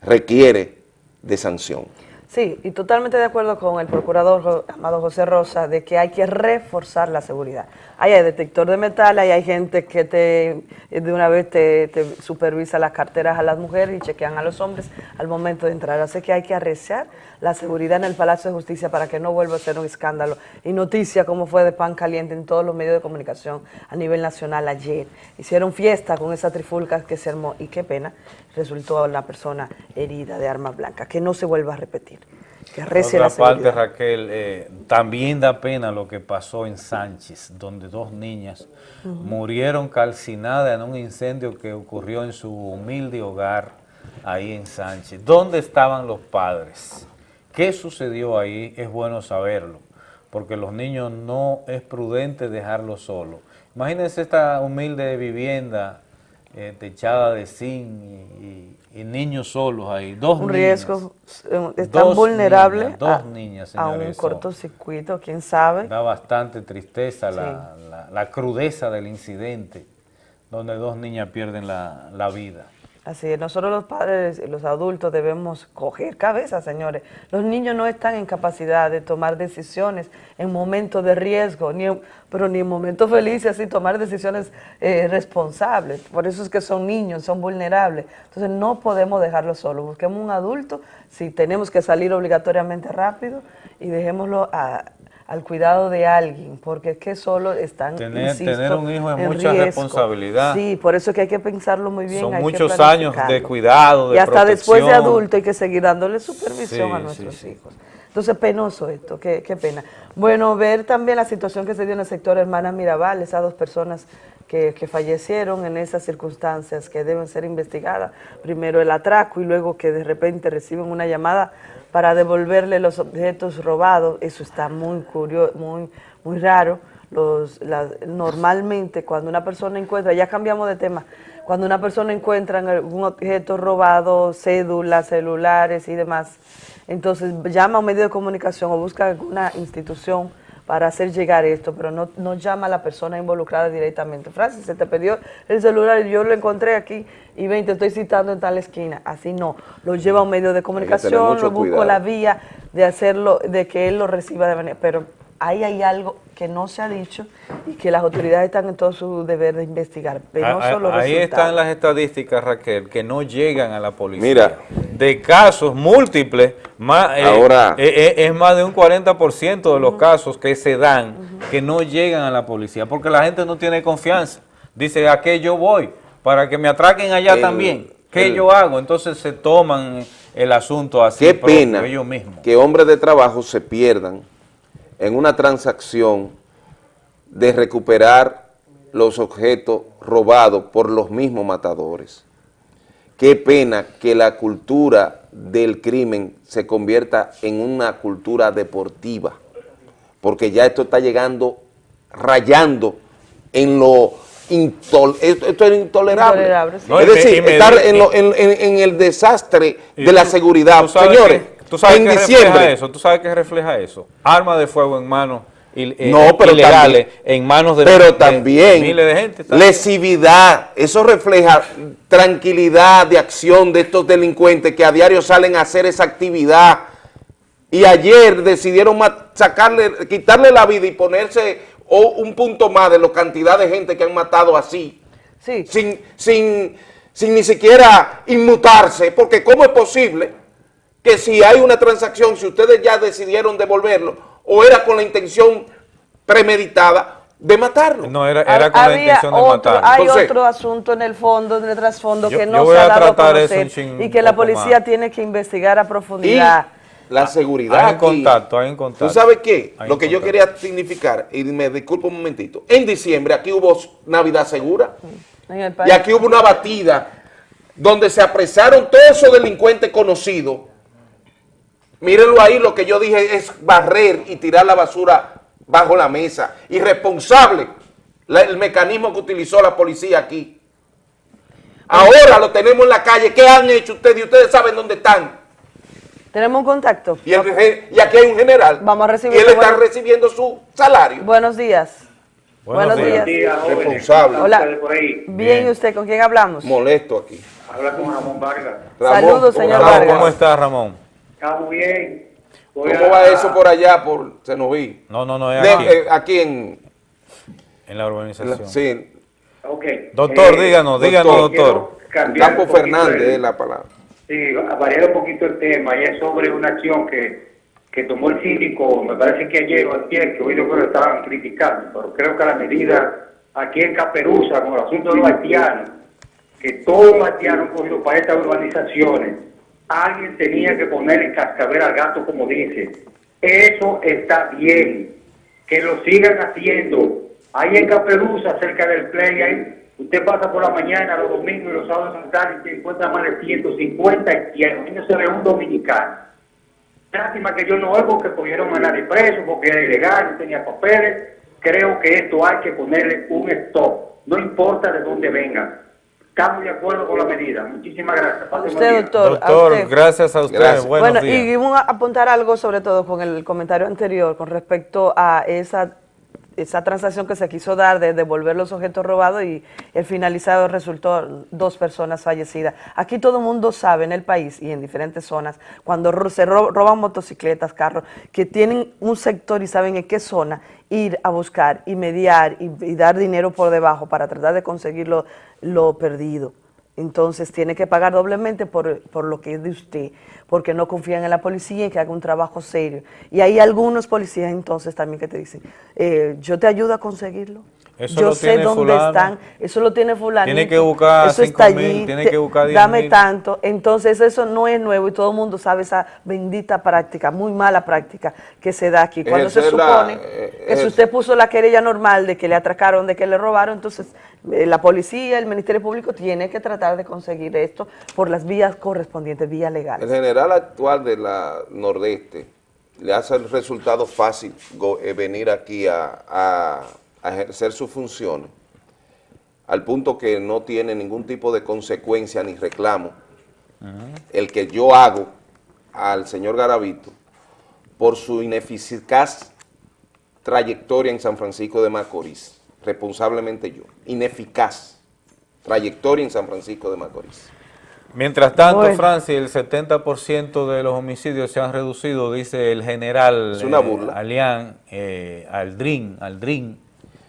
requiere de sanción. Sí, y totalmente de acuerdo con el procurador Amado José Rosa de que hay que reforzar la seguridad. Ahí hay detector de metal, ahí hay gente que te de una vez te, supervisa las carteras a las mujeres y chequean a los hombres al momento de entrar. Así que hay que arreciar la seguridad en el Palacio de Justicia para que no vuelva a ser un escándalo. Y noticia como fue de pan caliente en todos los medios de comunicación a nivel nacional ayer. Hicieron fiesta con esa trifulca que se armó y qué pena, resultó una persona herida de arma blanca. Que no se vuelva a repetir. Que Por la otra parte. Raquel, eh, también da pena lo que pasó en Sánchez, donde dos niñas murieron calcinadas en un incendio que ocurrió en su humilde hogar ahí en Sánchez. ¿Dónde estaban los padres? ¿Qué sucedió ahí? Es bueno saberlo, porque los niños no es prudente dejarlos solos. Imagínense esta humilde vivienda eh, techada de zinc y, y- y niños solos ahí, dos un niñas. riesgo, eh, es tan Dos vulnerable niñas, dos a, niñas, a un señores, eso cortocircuito, quién sabe. Da bastante tristeza la, la- la crudeza del incidente, donde dos niñas pierden la, la vida. Así es, nosotros los padres y los adultos debemos coger cabeza, señores. Los niños no están en capacidad de tomar decisiones en momentos de riesgo, ni pero ni en momentos felices, así tomar decisiones eh, responsables. Por eso es que son niños, son vulnerables. Entonces no podemos dejarlos solos. Busquemos un adulto, si tenemos que salir obligatoriamente rápido y dejémoslo a- al cuidado de alguien, porque es que solo están, Tener- insisto, tener un hijo es mucha riesgo. responsabilidad. Sí, por eso es que hay que pensarlo muy bien. Son hay que muchos años de cuidado, de Y hasta después de protección. adulto hay que seguir dándole supervisión Sí, a nuestros sí. hijos. Entonces, penoso esto, qué, qué pena. Bueno, ver también la situación que se dio en el sector Hermana Mirabal, esas dos personas que, que fallecieron en esas circunstancias que deben ser investigadas. Primero el atraco y luego que de repente reciben una llamada para devolverle los objetos robados. Eso está muy curioso, muy, muy raro. Los, la- normalmente cuando una persona encuentra, ya cambiamos de tema, cuando una persona encuentra algún objeto robado, cédulas, celulares y demás, entonces llama a un medio de comunicación o busca alguna institución para hacer llegar esto, pero no, no llama a la persona involucrada directamente. Francis, se te perdió el celular y yo lo encontré aquí y ven, te estoy citando en tal esquina. Así no, lo lleva a un medio de comunicación, lo busco cuidado. la vía de hacerlo, de que él lo reciba de manera, pero ahí hay algo que no se ha dicho y que las autoridades están en todo su deber de investigar. Penoso Ah, los ah, Ahí resultados. están las estadísticas, Raquel, que no llegan a la policía. Mira. De casos múltiples, más, eh, Ahora- eh, eh, es más de un 40% de los casos que se dan que no llegan a la policía, porque la gente no tiene confianza. Dice, ¿a qué yo voy? Para que me atraquen allá El- también. ¿Qué el- yo hago? Entonces se toman el asunto así Qué pena ellos mismos. que hombres de trabajo se pierdan en una transacción de recuperar los objetos robados por los mismos matadores. Qué pena que la cultura del crimen se convierta en una cultura deportiva, porque ya esto está llegando, rayando en lo intol- esto, esto es intolerable. Intolerable, sí. No, es decir, me- estar en, lo- en- en- en el desastre de la tú- seguridad. tú Señores, tú sabes en que diciembre, refleja eso, tú sabes que refleja eso. Armas de fuego en manos il- eh, No, pero ilegales, también- en manos de, pero de también miles de gente. también. lesividad, eso refleja tranquilidad de acción de estos delincuentes que a diario salen a hacer esa actividad y ayer decidieron sacarle, quitarle la vida y ponerse o un punto más de la cantidad de gente que han matado así, Sí. sin, sin, sin ni siquiera inmutarse, porque ¿cómo es posible que si hay una transacción, si ustedes ya decidieron devolverlo, o era con la intención premeditada de matarlo? No, era, era con la Había intención de otro, matar. hay Entonces- otro asunto en el fondo, en el trasfondo, Yo- que no se ha a dado a conocer un chin- y que un la policía más. tiene que investigar a Y profundidad. la seguridad Hay en aquí. contacto, hay en contacto. ¿Tú sabes qué? Hay Lo que yo quería significar, y me disculpo un momentito, en diciembre aquí hubo Navidad Segura En el y aquí hubo una batida donde se apresaron todos esos delincuentes conocidos. Mírenlo ahí, lo que yo dije es barrer y tirar la basura bajo la mesa. Irresponsable la- el mecanismo que utilizó la policía aquí. Ahora lo tenemos en la calle. ¿Qué han hecho ustedes? Y ustedes saben dónde están. Tenemos un contacto. Y, el ge- y aquí hay un general. Vamos a recibir Y él está recibiendo su salario. Buenos días. Buenos Buenos, días. días. Responsable. Hola. Bien, ¿y usted con quién hablamos? Molesto aquí. Habla con Ramón Vargas. Saludos, señor ¿cómo Vargas. ¿Cómo estás, Ramón? Está muy bien. Voy ¿Cómo a- va eso por allá, por Senoví? No, no, no, es De- aquí, eh, aquí en... en la urbanización. Sí, Ok. Doctor, Eh, díganos, díganos, doctor. Campo Fernández es la palabra. Sí, variar un poquito el tema y es sobre una acción que, que tomó el síndico, me parece que ayer o ayer, que hoy yo creo que estaban criticando, pero creo que la medida aquí en Caperuza, con el asunto de los haitianos, que todos los haitianos han cogido para estas urbanizaciones, alguien tenía que ponerle cascabel al gato, como dice. Eso está bien, que lo sigan haciendo. Ahí en Caperuza, cerca del play, usted pasa por la mañana, los domingos y los sábados en tarde y se encuentra más de 150 haitianos. Y no se un dominicano. Lástima que yo no oigo que cogieron a nadie preso porque era ilegal, no tenía papeles. Creo que esto hay que ponerle un stop, no importa de dónde vengan. Estamos de acuerdo con la medida. Muchísimas gracias. Pase Usted, día. doctor. a Doctor, usted. gracias a usted. Gracias. Buenos bueno, días. y vamos a apuntar algo sobre todo con el comentario anterior con respecto a esa esa transacción que se quiso dar de devolver los objetos robados y el finalizado resultó dos personas fallecidas. Aquí todo el mundo sabe en el país y en diferentes zonas, cuando se ro- roban motocicletas, carros, que tienen un sector y saben en qué zona ir a buscar y mediar y, dar dinero por debajo para tratar de conseguir lo perdido. Entonces tiene que pagar doblemente por, por lo que es de usted, porque no confían en la policía y que haga un trabajo serio. Y hay algunos policías entonces también que te dicen, eh, yo te ayudo a conseguirlo. Eso yo lo sé tiene dónde fulano. están, eso lo tiene fulano. Tiene que buscar eso cinco está mil, allí, tiene te- que buscar diez dame mil. tanto. Entonces eso no es nuevo y todo el mundo sabe esa bendita práctica, muy mala práctica que se da aquí. Cuando se la- supone eh, que si ejer- usted puso la querella normal de que le atracaron, de que le robaron, entonces eh, la policía, el Ministerio Público tiene que tratar de conseguir esto por las vías correspondientes, vías El legales. general actual de la Nordeste le hace el resultado fácil go- eh, venir aquí a, a- a ejercer sus funciones, al punto que no tiene ningún tipo de consecuencia ni reclamo. El que yo hago al señor Garavito por su ineficaz trayectoria en San Francisco de Macorís, responsablemente yo, ineficaz trayectoria en San Francisco de Macorís. Mientras tanto, Bueno. Francis, el 70% de los homicidios se han reducido, dice el general Es una eh, burla. Alián, eh, Aldrin, Aldrin,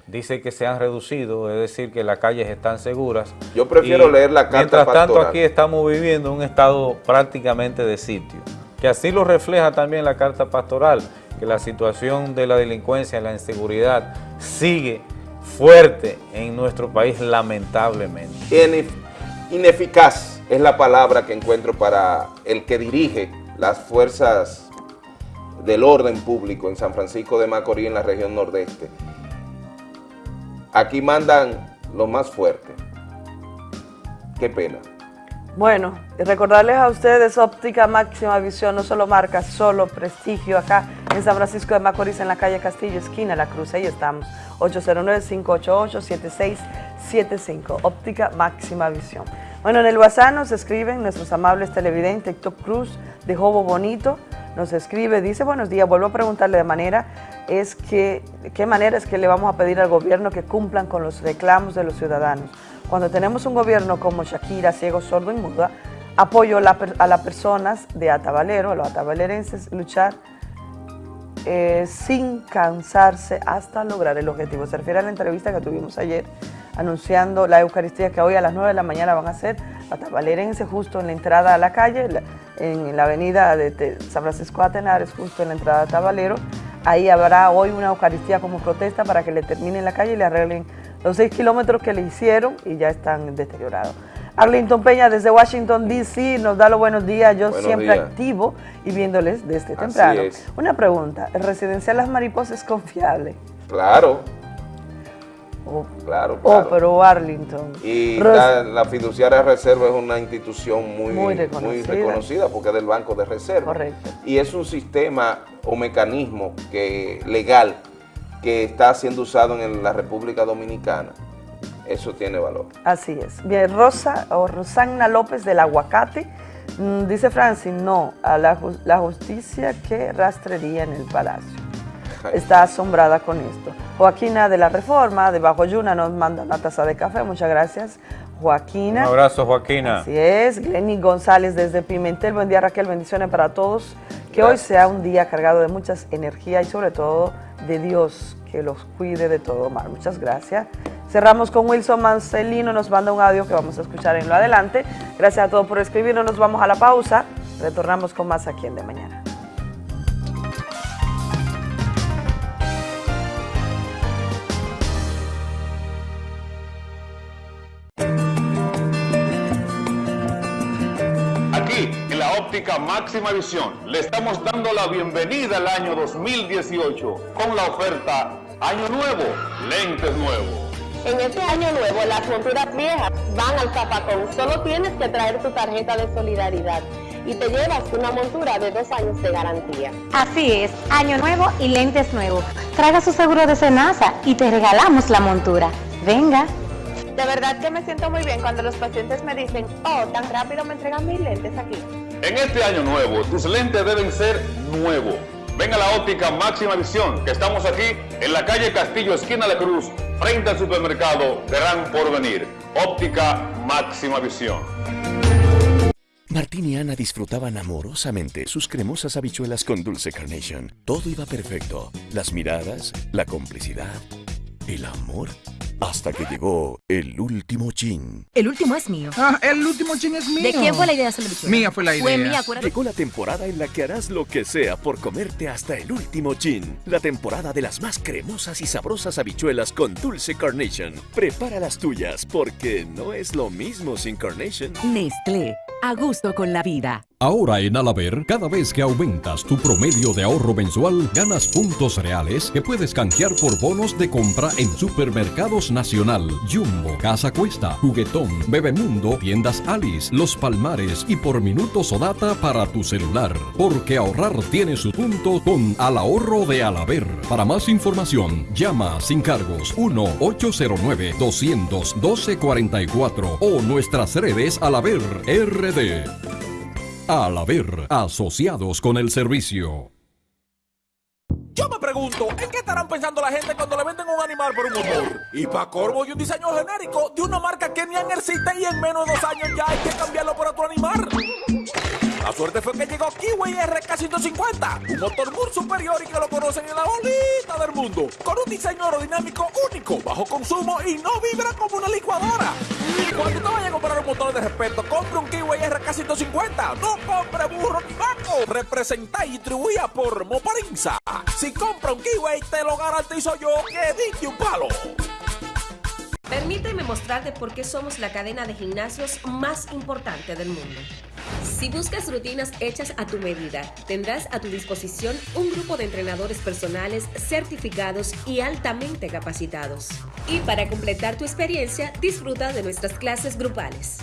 dice que se han reducido, es decir, que las calles están seguras. Yo prefiero Y leer la carta Mientras tanto, pastoral. aquí estamos viviendo un estado prácticamente de sitio, que así lo refleja también la carta pastoral, que la situación de la delincuencia, la inseguridad, sigue fuerte en nuestro país, lamentablemente. Inef- ineficaz es la palabra que encuentro para el que dirige las fuerzas del orden público en San Francisco de Macorís, en la región nordeste. Aquí mandan lo más fuerte. Qué pena. Bueno, y recordarles a ustedes óptica máxima visión, no solo marca, solo prestigio acá en San Francisco de Macorís, en la calle Castillo, esquina La Cruz, ahí estamos, 809-588-7675, óptica máxima visión. Bueno, en el WhatsApp nos escriben nuestros amables televidentes, Héctor Cruz de Jobo Bonito, nos escribe, dice, buenos días, vuelvo a preguntarle de manera, es que, ¿de qué manera es que le vamos a pedir al gobierno que cumplan con los reclamos de los ciudadanos? Cuando tenemos un gobierno como Shakira, ciego, sordo y muda, apoyo a las personas de Atabalero, a los atabalerenses, luchar eh, sin cansarse hasta lograr el objetivo. Se refiere a la entrevista que tuvimos ayer anunciando la Eucaristía que hoy a las 9 de la mañana van a hacer atabalerense justo en la entrada a la calle, en la avenida de San Francisco Atenares, justo en la entrada a Tabalero. Ahí habrá hoy una Eucaristía como protesta para que le terminen la calle y le arreglen los 6 kilómetros que le hicieron y ya están deteriorados. Arlington Peña desde Washington, D.C. nos da los buenos días. Yo Buenos siempre días. activo y viéndoles desde temprano. Una pregunta, ¿el residencial Las Mariposas es confiable? Claro. Oh, Claro, oh, claro. pero Arlington. Y la, la fiduciaria reserva es una institución muy, Muy reconocida porque es del Banco de Reserva. Correcto. Y es un sistema o mecanismo que, legal que está siendo usado en la República Dominicana. Eso tiene valor. Así es. Bien, Rosa o Rosanna López del Aguacate mm, dice Francis, no, a la, ju- la justicia que rastrería en el palacio. Está asombrada con esto. Joaquina de la Reforma, de Bajo Yuna, nos manda una taza de café. Muchas gracias, Un Joaquina. abrazo, Joaquina. Así es, Glenny González desde Pimentel. Buen día, Raquel. Bendiciones para todos. Que hoy sea un día cargado de muchas energías y sobre todo de Dios, que los cuide de todo mal. Muchas gracias. Cerramos con Wilson Marcelino, nos manda un audio que vamos a escuchar en lo adelante. Gracias a todos por escribirnos, nos vamos a la pausa. Retornamos con más aquí en De Mañana. Aquí, en la óptica máxima visión, le estamos dando la bienvenida al año 2018 con la oferta Año Nuevo, lentes nuevos. En este año nuevo, las monturas viejas van al zapacón. Solo tienes que traer tu tarjeta de solidaridad y te llevas una montura de dos años de garantía. Así es, año nuevo y lentes nuevos. Traiga su seguro de Senasa y te regalamos la montura. Venga. De verdad que me siento muy bien cuando los pacientes me dicen, oh, tan rápido me entregan mis lentes aquí. En este año nuevo, tus lentes deben ser nuevos. Ven a la óptica Máxima Visión, que estamos aquí en la calle Castillo, esquina de Cruz, frente al supermercado Gran Porvenir. Óptica Máxima Visión. Martín y Ana disfrutaban amorosamente sus cremosas habichuelas con dulce carnation. Todo iba perfecto. Las miradas, la complicidad, el amor. Hasta que llegó el último chin. El último es mío. Ah, el último chin es mío. ¿De quién fue la idea de hacer la bichuela? Mía fue la idea. Fue mía, acuérdate. Llegó la temporada en la que harás lo que sea por comerte hasta el último chin. La temporada de las más cremosas y sabrosas habichuelas con dulce carnation. Prepara las tuyas porque no es lo mismo sin carnation. Nestlé, a gusto con la vida. Ahora en Alaber, cada vez que aumentas tu promedio de ahorro mensual, ganas puntos reales que puedes canjear por bonos de compra en Supermercados Nacional, Jumbo, Casa Cuesta, Juguetón, Bebemundo, Tiendas Alice, Los Palmares y por minutos o data para tu celular. Porque ahorrar tiene su punto con Al Ahorro de Alaber. Para más información, llama sin cargos 1-809-212-44 o nuestras redes Alaber RD. Al haber asociados con el servicio. Yo me pregunto, ¿en qué estarán pensando la gente cuando le venden un animal por un motor? Y para corvo y un diseño genérico de una marca que ni han existe y en menos de dos años ya hay que cambiarlo por otro animal. La suerte fue que llegó Kiwi RK150, un motor muy superior y que lo conocen en la bolita del mundo, con un diseño aerodinámico único, bajo consumo y no vibra como una licuadora. Cuando te vayas a comprar un motor de respeto, compre un Kiwi RK150, no compre burro ni banco, representa y distribuida por Moparinza. Si compra un Kiwi, te lo garantizo yo que diste un palo. Permíteme mostrarte por qué somos la cadena de gimnasios más importante del mundo. Si buscas rutinas hechas a tu medida, tendrás a tu disposición un grupo de entrenadores personales certificados y altamente capacitados. Y para completar tu experiencia, disfruta de nuestras clases grupales.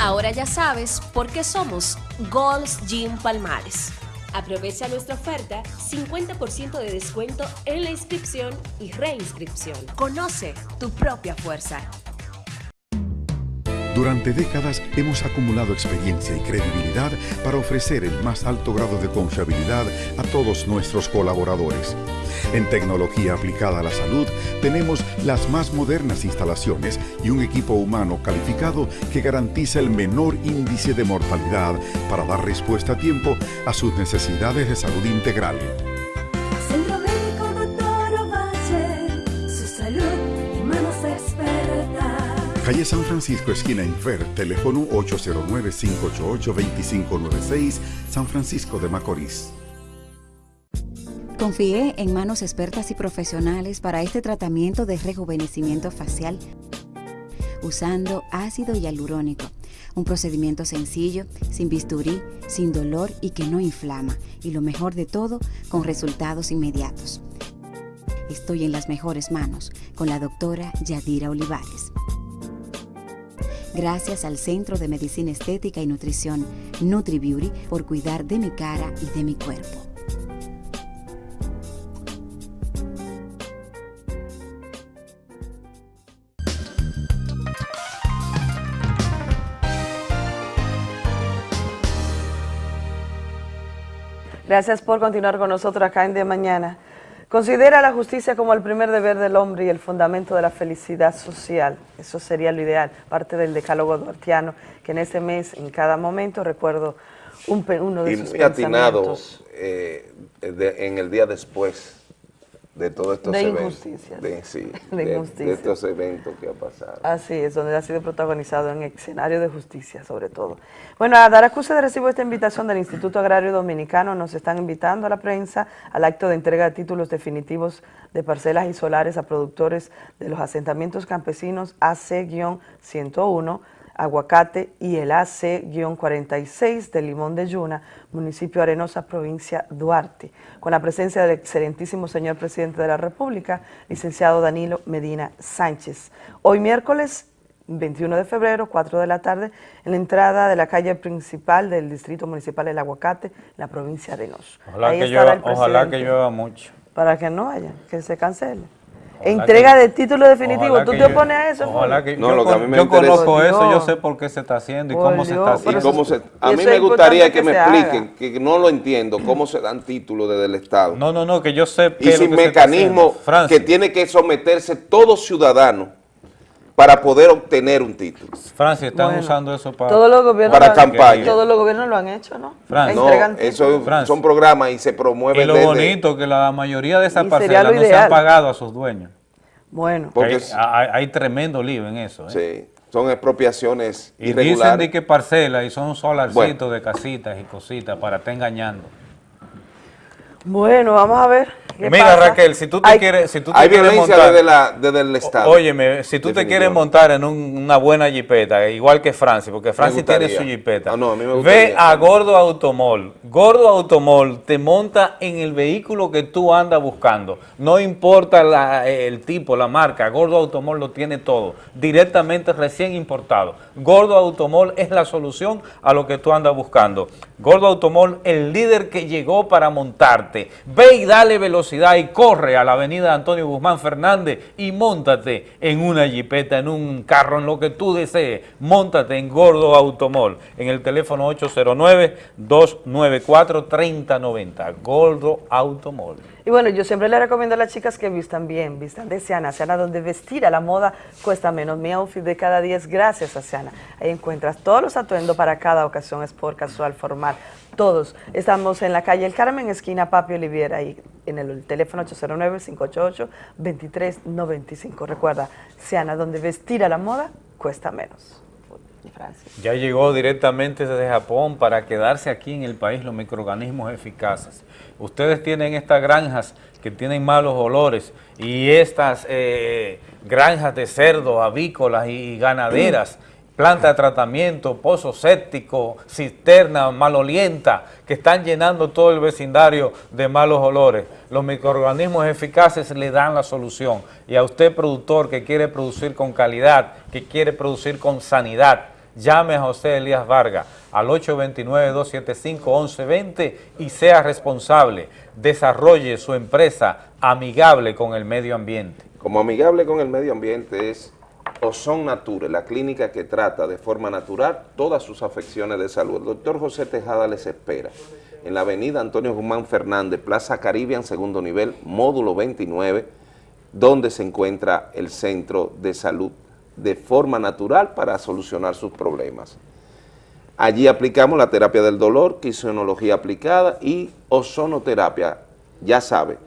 Ahora ya sabes por qué somos Gold's Gym Palmares. Aprovecha nuestra oferta 50% de descuento en la inscripción y reinscripción. Conoce tu propia fuerza. Durante décadas hemos acumulado experiencia y credibilidad para ofrecer el más alto grado de confiabilidad a todos nuestros colaboradores. En tecnología aplicada a la salud tenemos las más modernas instalaciones y un equipo humano calificado que garantiza el menor índice de mortalidad para dar respuesta a tiempo a sus necesidades de salud integral. Calle San Francisco, esquina Infer, teléfono 809-588-2596, San Francisco de Macorís. Confié en manos expertas y profesionales para este tratamiento de rejuvenecimiento facial usando ácido hialurónico, un procedimiento sencillo, sin bisturí, sin dolor y que no inflama, y lo mejor de todo, con resultados inmediatos. Estoy en las mejores manos con la doctora Yadira Olivares. Gracias al Centro de Medicina Estética y Nutrición NutriBeauty por cuidar de mi cara y de mi cuerpo. Gracias por continuar con nosotros acá en De Mañana. Considera la justicia como el primer deber del hombre y el fundamento de la felicidad social. Eso sería lo ideal, parte del decálogo duartiano, que en este mes, en cada momento, recuerdo un, uno de y sus muy atinado pensamientos. eh, de- en el día después de todos estos De eventos. injusticias. De, sí, De de- estos eventos que ha pasado. Así es, donde ha sido protagonizado en escenario de justicia, sobre todo. Bueno, a dar acuse de recibo esta invitación del Instituto Agrario Dominicano. Nos están invitando a la prensa al acto de entrega de títulos definitivos de parcelas y solares a productores de los asentamientos campesinos AC-101, Aguacate y el AC-46 de Limón de Yuna, municipio Arenosa, provincia Duarte, con la presencia del excelentísimo señor presidente de la República, licenciado Danilo Medina Sánchez. Hoy miércoles 21 de febrero, 4 de la tarde, en la entrada de la calle principal del Distrito Municipal El Aguacate, la provincia Arenosa. Ojalá, Ahí que llueva, ojalá que llueva mucho. Para que no haya, que se cancele. Entrega que- de título definitivo. ¿Tú te yo- opones a eso? Ojalá que No, yo, lo que a mí me yo interesa- conozco eso, yo sé por qué se está haciendo y Por cómo se está Y haciendo. cómo se, a mí me gustaría que, que me haga. expliquen, que no lo entiendo, cómo se dan títulos desde el Estado. No, no, no, que yo sé y sin mecanismo que tiene que someterse todo ciudadano para poder obtener un título. Francis, están Bueno, usando eso para... Todos los gobiernos Para lo han- campaña. Todos los gobiernos lo han hecho, ¿no? Francis. No, eso son programas y se Y promueven lo desde- bonito que la mayoría de esas Y parcelas no se han pagado a sus dueños. Bueno, Porque hay, es- hay- hay tremendo lío en eso. ¿eh? Sí, son expropiaciones Y dicen irregulares. de que parcela y son solarcitos Bueno. de casitas y cositas para estar engañando. bueno, vamos a ver. ¿Qué Mira pasa? Raquel, si tú te Hay- quieres, si tú te Hay quieres violencia montar, desde, la, desde el Estado. óyeme, si tú te quieres montar en un- una buena jipeta, igual que Francis, porque Francis tiene su jipeta, Ah, no, a mí me ve a Gordo Automol. Gordo Automol te monta en el vehículo que tú andas buscando. No importa la- el tipo, la marca, Gordo Automol lo tiene todo, directamente recién importado. Gordo Automol es la solución a lo que tú andas buscando. Gordo Automol, el líder que llegó para montarte. Ve y dale velocidad y corre a la avenida Antonio Guzmán Fernández y montate en una jipeta, en un carro, en lo que tú desees. Montate en Gordo Automol, en el teléfono 809-294-3090. Gordo Automol. Y bueno, yo siempre le recomiendo a las chicas que vistan bien, vistan de Siana, Siana donde vestir a la moda cuesta menos. Mi outfit de cada día es gracias a Siana. Ahí encuentras todos los atuendos para cada ocasión, sport, casual, formal, todos. Estamos en la calle El Carmen, esquina Papi Oliviera, ahí en el teléfono 809-588-2395. Recuerda, Siana, donde vestir a la moda cuesta menos. Ya llegó directamente desde Japón para quedarse aquí en el país los microorganismos eficaces. Ustedes tienen estas granjas que tienen malos olores y estas eh, granjas de cerdo, avícolas y ganaderas, planta de tratamiento, pozo séptico, cisterna malolienta, que están llenando todo el vecindario de malos olores. Los microorganismos eficaces le dan la solución. Y a usted, productor, que quiere producir con calidad, que quiere producir con sanidad, llame a José Elías Vargas al 829-275-1120 y sea responsable. Desarrolle su empresa amigable con el medio ambiente. Como amigable con el medio ambiente es Ozon Nature, la clínica que trata de forma natural todas sus afecciones de salud. El doctor José Tejada les espera en la avenida Antonio Guzmán Fernández, Plaza Caribbean, segundo nivel, módulo 29, donde se encuentra el centro de salud de forma natural para solucionar sus problemas. Allí aplicamos la terapia del dolor, quinesiología aplicada y ozonoterapia, ya sabe,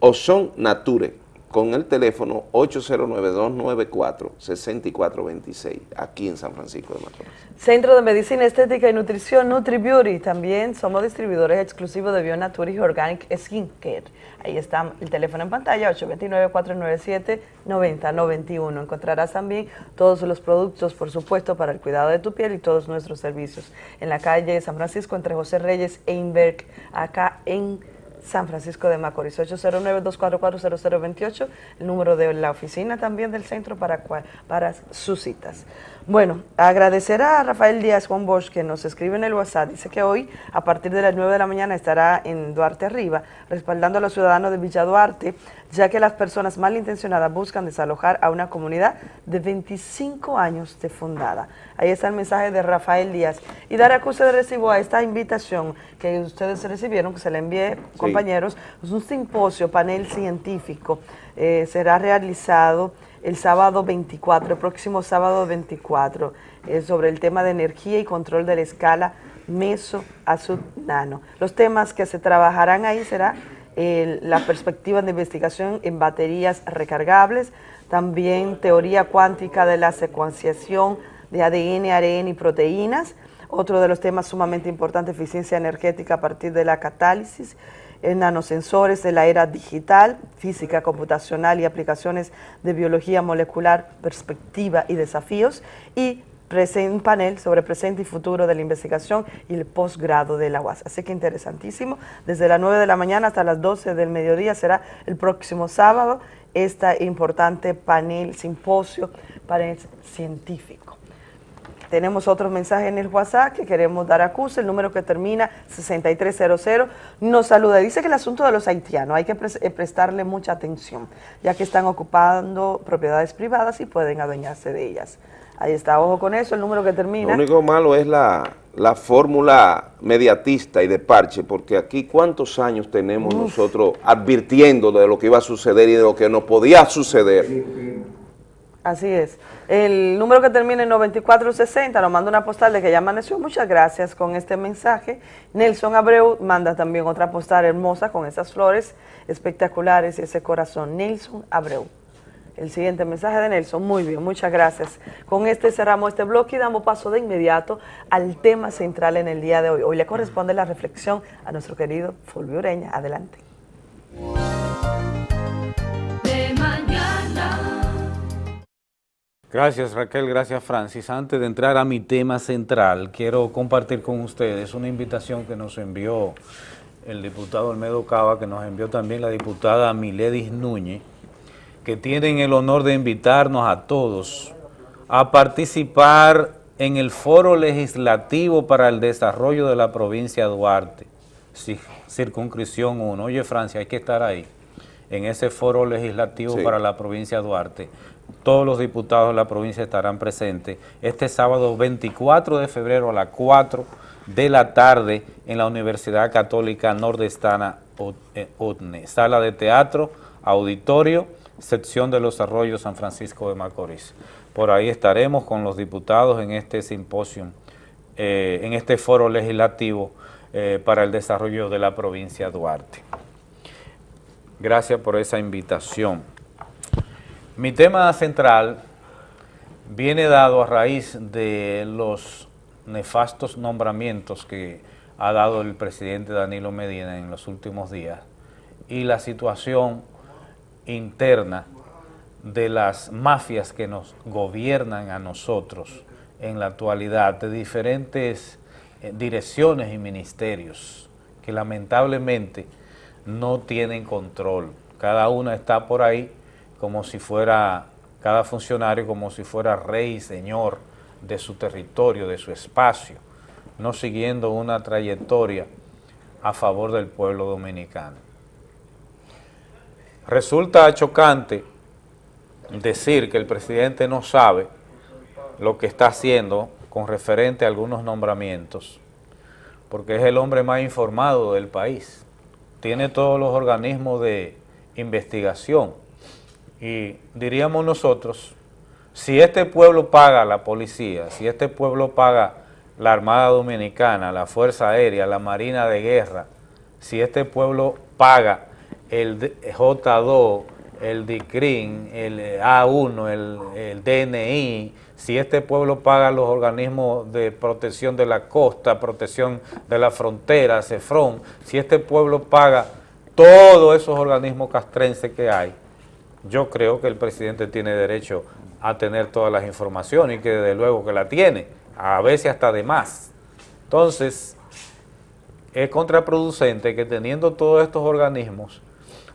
Ozon Nature, con el teléfono 809-294-6426, aquí en San Francisco de Macorís. Centro de Medicina Estética y Nutrición NutriBeauty. También somos distribuidores exclusivos de Bionature y Organic Skin Care. Ahí está el teléfono en pantalla, 829-497-9091. Encontrarás también todos los productos, por supuesto, para el cuidado de tu piel y todos nuestros servicios. En la calle San Francisco, entre José Reyes e Inberg, acá en San Francisco de Macorís, 809-244-0028, el número de la oficina también del centro para, para sus citas. Bueno, agradecer a Rafael Díaz Juan Bosch que nos escribe en el WhatsApp, dice que hoy a partir de las 9 de la mañana estará en Duarte Arriba, respaldando a los ciudadanos de Villa Duarte, ya que las personas malintencionadas buscan desalojar a una comunidad de 25 años de fundada. Ahí está el mensaje de Rafael Díaz. Y dar acuse de recibo a esta invitación que ustedes recibieron, que se le envié, compañeros, es un simposio, panel científico, eh, será realizado el sábado 24, el próximo sábado 24, eh, sobre el tema de energía y control de la escala meso a sub-nano. Los temas que se trabajarán ahí será la perspectiva de investigación en baterías recargables, también teoría cuántica de la secuenciación de ADN, ARN y proteínas, otro de los temas sumamente importantes, eficiencia energética a partir de la catálisis, nanosensores de la era digital, física computacional y aplicaciones de biología molecular, perspectiva y desafíos, y un panel sobre presente y futuro de la investigación y el posgrado de la UAS. Así que interesantísimo. Desde las 9 de la mañana hasta las 12 del mediodía será el próximo sábado este importante panel, simposio, panel científico. Tenemos otro mensaje en el WhatsApp que queremos dar a CUS, el número que termina 6300, nos saluda. Dice que el asunto de los haitianos hay que eh, prestarle mucha atención, ya que están ocupando propiedades privadas y pueden adueñarse de ellas. Ahí está, ojo con eso, el número que Lo termina. único malo es la, la fórmula mediatista y de parche, porque aquí cuántos años tenemos Uf. nosotros advirtiendo de lo que iba a suceder y de lo que no podía suceder. Así es. El número que termina en 9460 nos manda una postal de que ya amaneció. Muchas gracias con este mensaje. Nelson Abreu manda también otra postal hermosa con esas flores espectaculares y ese corazón. Nelson Abreu. El siguiente mensaje de Nelson. Muy bien, muchas gracias. Con este cerramos este bloque y damos paso de inmediato al tema central en el día de hoy. Hoy le corresponde la reflexión a nuestro querido Fulvio Ureña. Adelante. Gracias Raquel, gracias Francis. Antes de entrar a mi tema central, quiero compartir con ustedes una invitación que nos envió el diputado Olmedo Cava, que nos envió también la diputada Miledis Núñez, que tienen el honor de invitarnos a todos a participar en el Foro Legislativo para el Desarrollo de la Provincia de Duarte, Ci- Circunscripción 1. Oye Francia, hay que estar ahí, en ese Foro Legislativo Sí. para la Provincia de Duarte. Todos los diputados de la provincia estarán presentes este sábado 24 de febrero a las 4 de la tarde en la Universidad Católica Nordestana Ot- eh, sala de teatro, auditorio, sección de los arroyos San Francisco de Macorís. Por ahí estaremos con los diputados en este simposio, eh, en este foro legislativo eh, para el desarrollo de la provincia de Duarte. Gracias por esa invitación. Mi tema central viene dado a raíz de los nefastos nombramientos que ha dado el presidente Danilo Medina en los últimos días y la situación interna de las mafias que nos gobiernan a nosotros en la actualidad, de diferentes eh, direcciones y ministerios que lamentablemente no tienen control. Cada una está por ahí como si fuera, cada funcionario como si fuera rey y señor de su territorio, de su espacio, no siguiendo una trayectoria a favor del pueblo dominicano. Resulta chocante decir que el presidente no sabe lo que está haciendo con referente a algunos nombramientos, porque es el hombre más informado del país. Tiene todos los organismos de investigación y diríamos nosotros, si este pueblo paga la policía, si este pueblo paga la Armada Dominicana, la Fuerza Aérea, la Marina de Guerra, si este pueblo paga el D- J2, el DICRIN, el A1, el, el DNI, si este pueblo paga los organismos de protección de la costa, protección de la frontera, CEFRON, si este pueblo paga todos esos organismos castrenses que hay, yo creo que el presidente tiene derecho a tener todas las informaciones y que desde luego que la tiene, a veces hasta de más. Entonces, es contraproducente que teniendo todos estos organismos,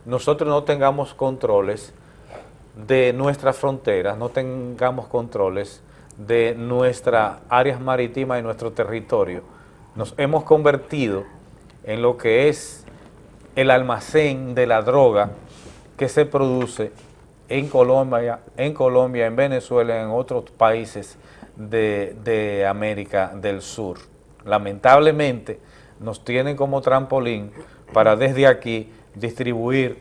nosotros no tengamos controles de nuestras fronteras, no tengamos controles de nuestras áreas marítimas y nuestro territorio. Nos hemos convertido en lo que es el almacén de la droga que se produce en Colombia, en Colombia, en Venezuela, en otros países de, de América del Sur. Lamentablemente nos tienen como trampolín para desde aquí distribuir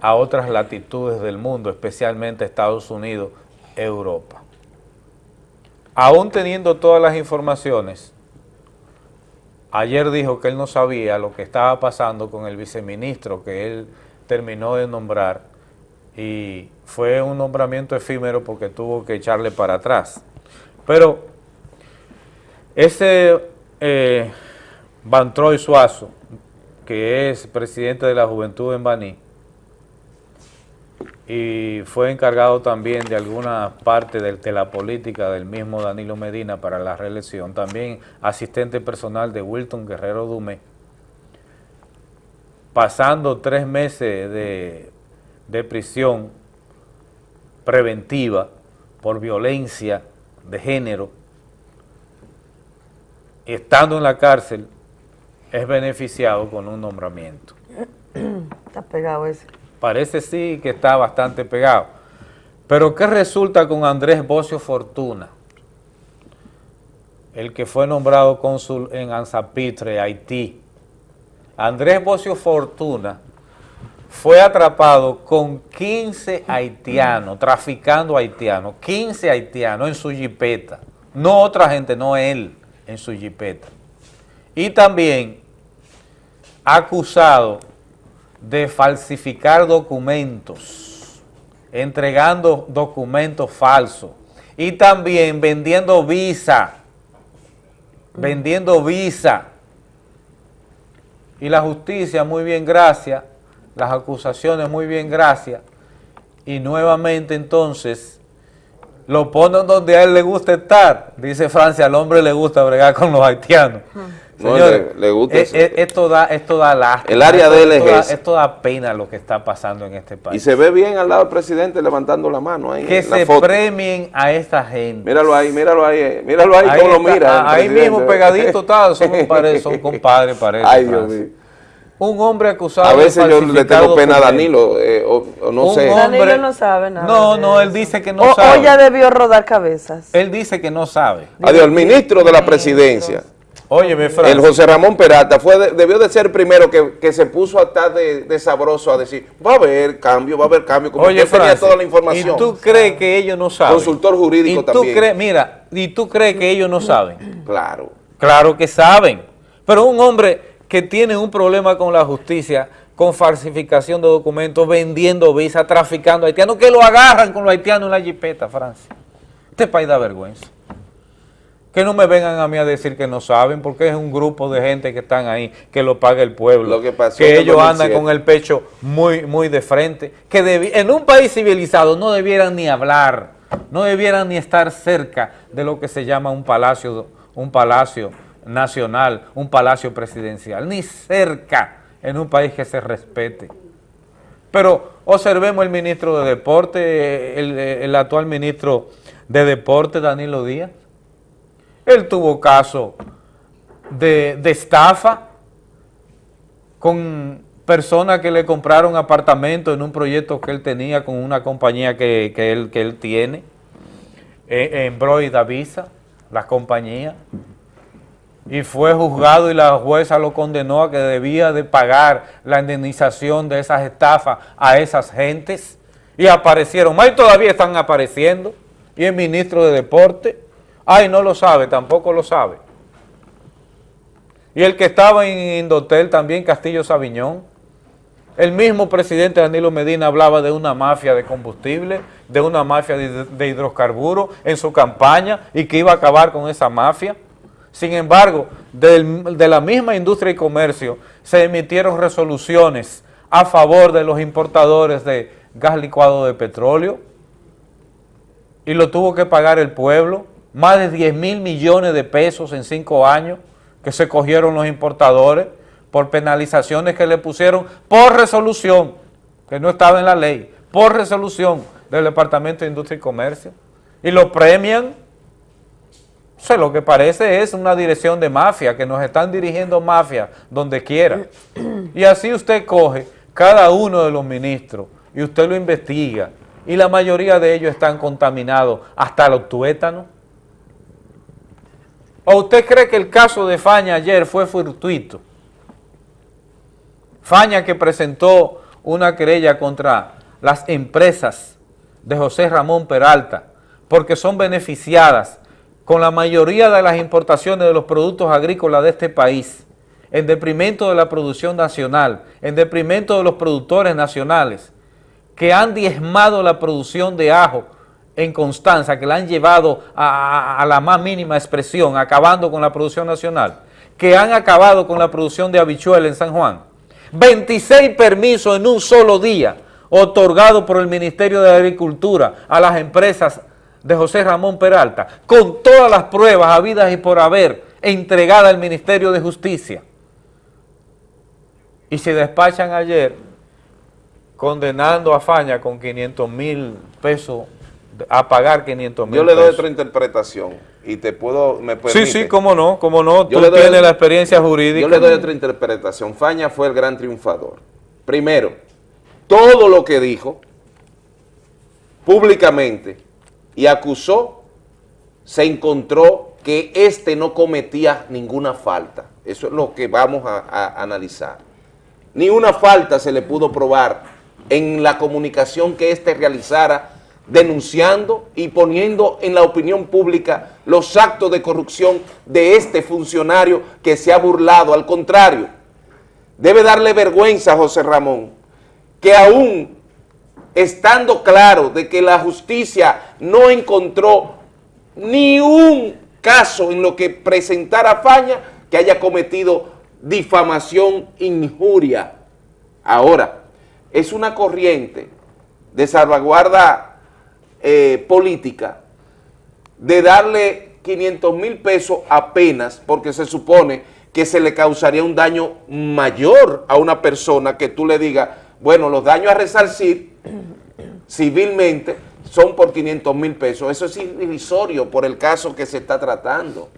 a otras latitudes del mundo, especialmente Estados Unidos, Europa. Aún teniendo todas las informaciones, ayer dijo que él no sabía lo que estaba pasando con el viceministro que él terminó de nombrar y fue un nombramiento efímero porque tuvo que echarle para atrás. Pero ese eh, Suazo, que es presidente de la Juventud en Baní, y fue encargado también de alguna parte de, de la política del mismo Danilo Medina para la reelección, también asistente personal de Wilton Guerrero Dumé, pasando tres meses de, de prisión preventiva por violencia de género, estando en la cárcel, es beneficiado con un nombramiento. Está pegado ese. Parece sí que está bastante pegado. Pero ¿qué resulta con Andrés Bocio Fortuna? El que fue nombrado cónsul en Anzapitre, Haití. Andrés Bocio Fortuna fue atrapado con 15 haitianos, traficando haitianos, 15 haitianos en su jipeta. No otra gente, no él, en su jipeta. Y también acusado de falsificar documentos, entregando documentos falsos y también vendiendo visa, vendiendo visa. Y la justicia, muy bien, gracias, las acusaciones, muy bien, gracias. Y nuevamente entonces lo ponen donde a él le gusta estar. Dice Francia, al hombre le gusta bregar con los haitianos. No, Señores, le- le gusta eh, eso. eh, esto, da, esto da lástima. El área de él es esto da- esa. esto da pena lo que está pasando en este Y país. se ve bien al lado del presidente levantando la mano ahí que en la se foto. premien a esta gente. Míralo ahí, míralo ahí, eh, míralo ahí, cómo lo mira. ah, Ahí presidente. mismo pegadito está, son compadres, son compadres, parece. Ay, Dios mío. Un hombre acusado A veces de yo le tengo pena a. Danilo, eh, o, o no Un sé. hombre- Danilo no sabe nada. No, no, él dice que no O- sabe. O ya debió rodar cabezas. Él dice que no sabe. Adiós, el ministro de la presidencia, Óyeme, el. José Ramón Peralta, fue de- debió de ser el primero que, que se puso a estar de, de sabroso a decir, va a haber cambio, va a haber cambio, como Oye, tenía toda la información. ¿y tú crees que ellos no saben? Consultor jurídico ¿Y tú también. crees- mira, ¿y tú crees que ellos no saben? Claro. Claro que saben. Pero un hombre que tiene un problema con la justicia, con falsificación de documentos, vendiendo visa, traficando haitianos, que lo agarran con los haitianos en la jipeta, Francia. Este país da vergüenza. Que no me vengan a mí a decir que no saben, porque es un grupo de gente que están ahí, que lo paga el pueblo, Lo que pasó el ellos andan 2007. con el pecho muy, muy de frente, que en un país civilizado no debieran ni hablar, no debieran ni estar cerca de lo que se llama un palacio, un palacio nacional, un palacio presidencial, ni cerca en un país que se respete. Pero observemos el ministro de Deporte, el, el actual ministro de Deporte, Danilo Díaz. Él tuvo caso de, de estafa con personas que le compraron apartamentos en un proyecto que él tenía con una compañía que, que él, que él tiene, eh, en Bro y Davisa, la compañía, y fue juzgado y la jueza lo condenó a que debía de pagar la indemnización de esas estafas a esas gentes, y aparecieron, más y todavía están apareciendo, y el ministro de Deporte, ay, no lo sabe, tampoco lo sabe. Y el que estaba en Indotel también, Castillo Sabiñón, el mismo presidente Danilo Medina hablaba de una mafia de combustible, de una mafia de, de hidrocarburos en su campaña y que iba a acabar con esa mafia. Sin embargo, de la misma industria y comercio se emitieron resoluciones a favor de los importadores de gas licuado de petróleo y lo tuvo que pagar el pueblo, más de 10 mil millones de pesos en cinco años que se cogieron los importadores por penalizaciones que le pusieron por resolución, que no estaba en la ley, por resolución del Departamento de Industria y Comercio, y lo premian. O sea, lo que parece es una dirección de mafia, que nos están dirigiendo mafia donde quiera. Y así usted coge cada uno de los ministros y usted lo investiga, y la mayoría de ellos están contaminados hasta los tuétanos. ¿O usted cree que el caso de Faña ayer fue fortuito? Faña que presentó una querella contra las empresas de José Ramón Peralta porque son beneficiadas con la mayoría de las importaciones de los productos agrícolas de este país, en detrimento de la producción nacional, en detrimento de los productores nacionales, que han diezmado la producción de ajo en Constanza, que la han llevado a la más mínima expresión, acabando con la producción nacional, que han acabado con la producción de habichuela en San Juan. 26 permisos en un solo día otorgados por el Ministerio de Agricultura a las empresas de José Ramón Peralta, con todas las pruebas habidas y por haber entregada al Ministerio de Justicia. Y se despachan ayer condenando a Faña con 500 mil pesos, a pagar 500 mil Yo le doy pesos. otra interpretación. y te puedo, me Sí, permite. sí, cómo no, cómo no. Yo Tú doy- tienes la experiencia jurídica. Yo le doy otra interpretación. Faña fue el gran triunfador. Primero, todo lo que dijo públicamente y acusó, se encontró que este no cometía ninguna falta. Eso es lo que vamos a, a analizar. Ni una falta se le pudo probar en la comunicación que éste realizara denunciando y poniendo en la opinión pública los actos de corrupción de este funcionario que se ha burlado. Al contrario, debe darle vergüenza a José Ramón que aún estando claro de que la justicia no encontró ni un caso en lo que presentara Faña que haya cometido difamación, injuria. Ahora, es una corriente de salvaguarda eh, política de darle 500 mil pesos apenas porque se supone que se le causaría un daño mayor a una persona que tú le digas, bueno, los daños a resarcir civilmente son por 500 mil pesos. Eso es irrisorio por el caso que se está tratando.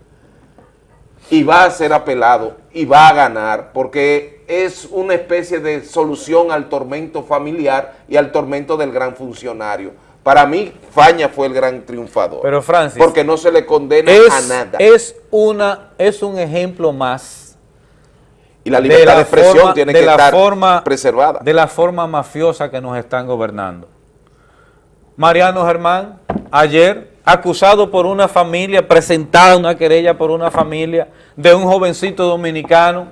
Y va a ser apelado y va a ganar porque es una especie de solución al tormento familiar y al tormento del gran funcionario. Para mí, Faña fue el gran triunfador. Pero Francis, porque no se le condena es, a nada. Es, una, es un ejemplo más. Y la libertad de, expresión forma- tiene de que la estar forma, preservada. De la forma mafiosa que nos están gobernando. Mariano Germán, ayer, acusado por una familia, presentada una querella por una familia de un jovencito dominicano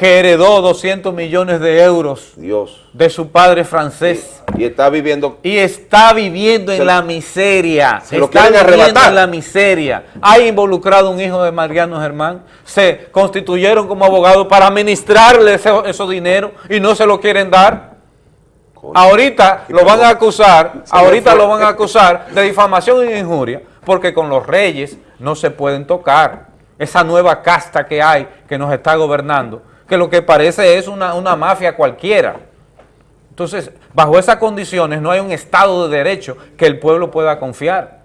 que heredó 200 millones de euros Dios. de su padre francés. Y está viviendo... Y está viviendo en Se- la miseria. se lo está quieren viviendo arrebatar. en la miseria. Hay involucrado un hijo de Mariano Germán. Se constituyeron como abogados para administrarle ese, esos dinero y no se lo quieren dar. Ahorita lo van a acusar, ahorita lo van a acusar de difamación y injuria, porque con los reyes no se pueden tocar. Esa nueva casta que hay, que nos está gobernando, que lo que parece es una, una mafia cualquiera. Entonces, bajo esas condiciones no hay un Estado de Derecho que el pueblo pueda confiar.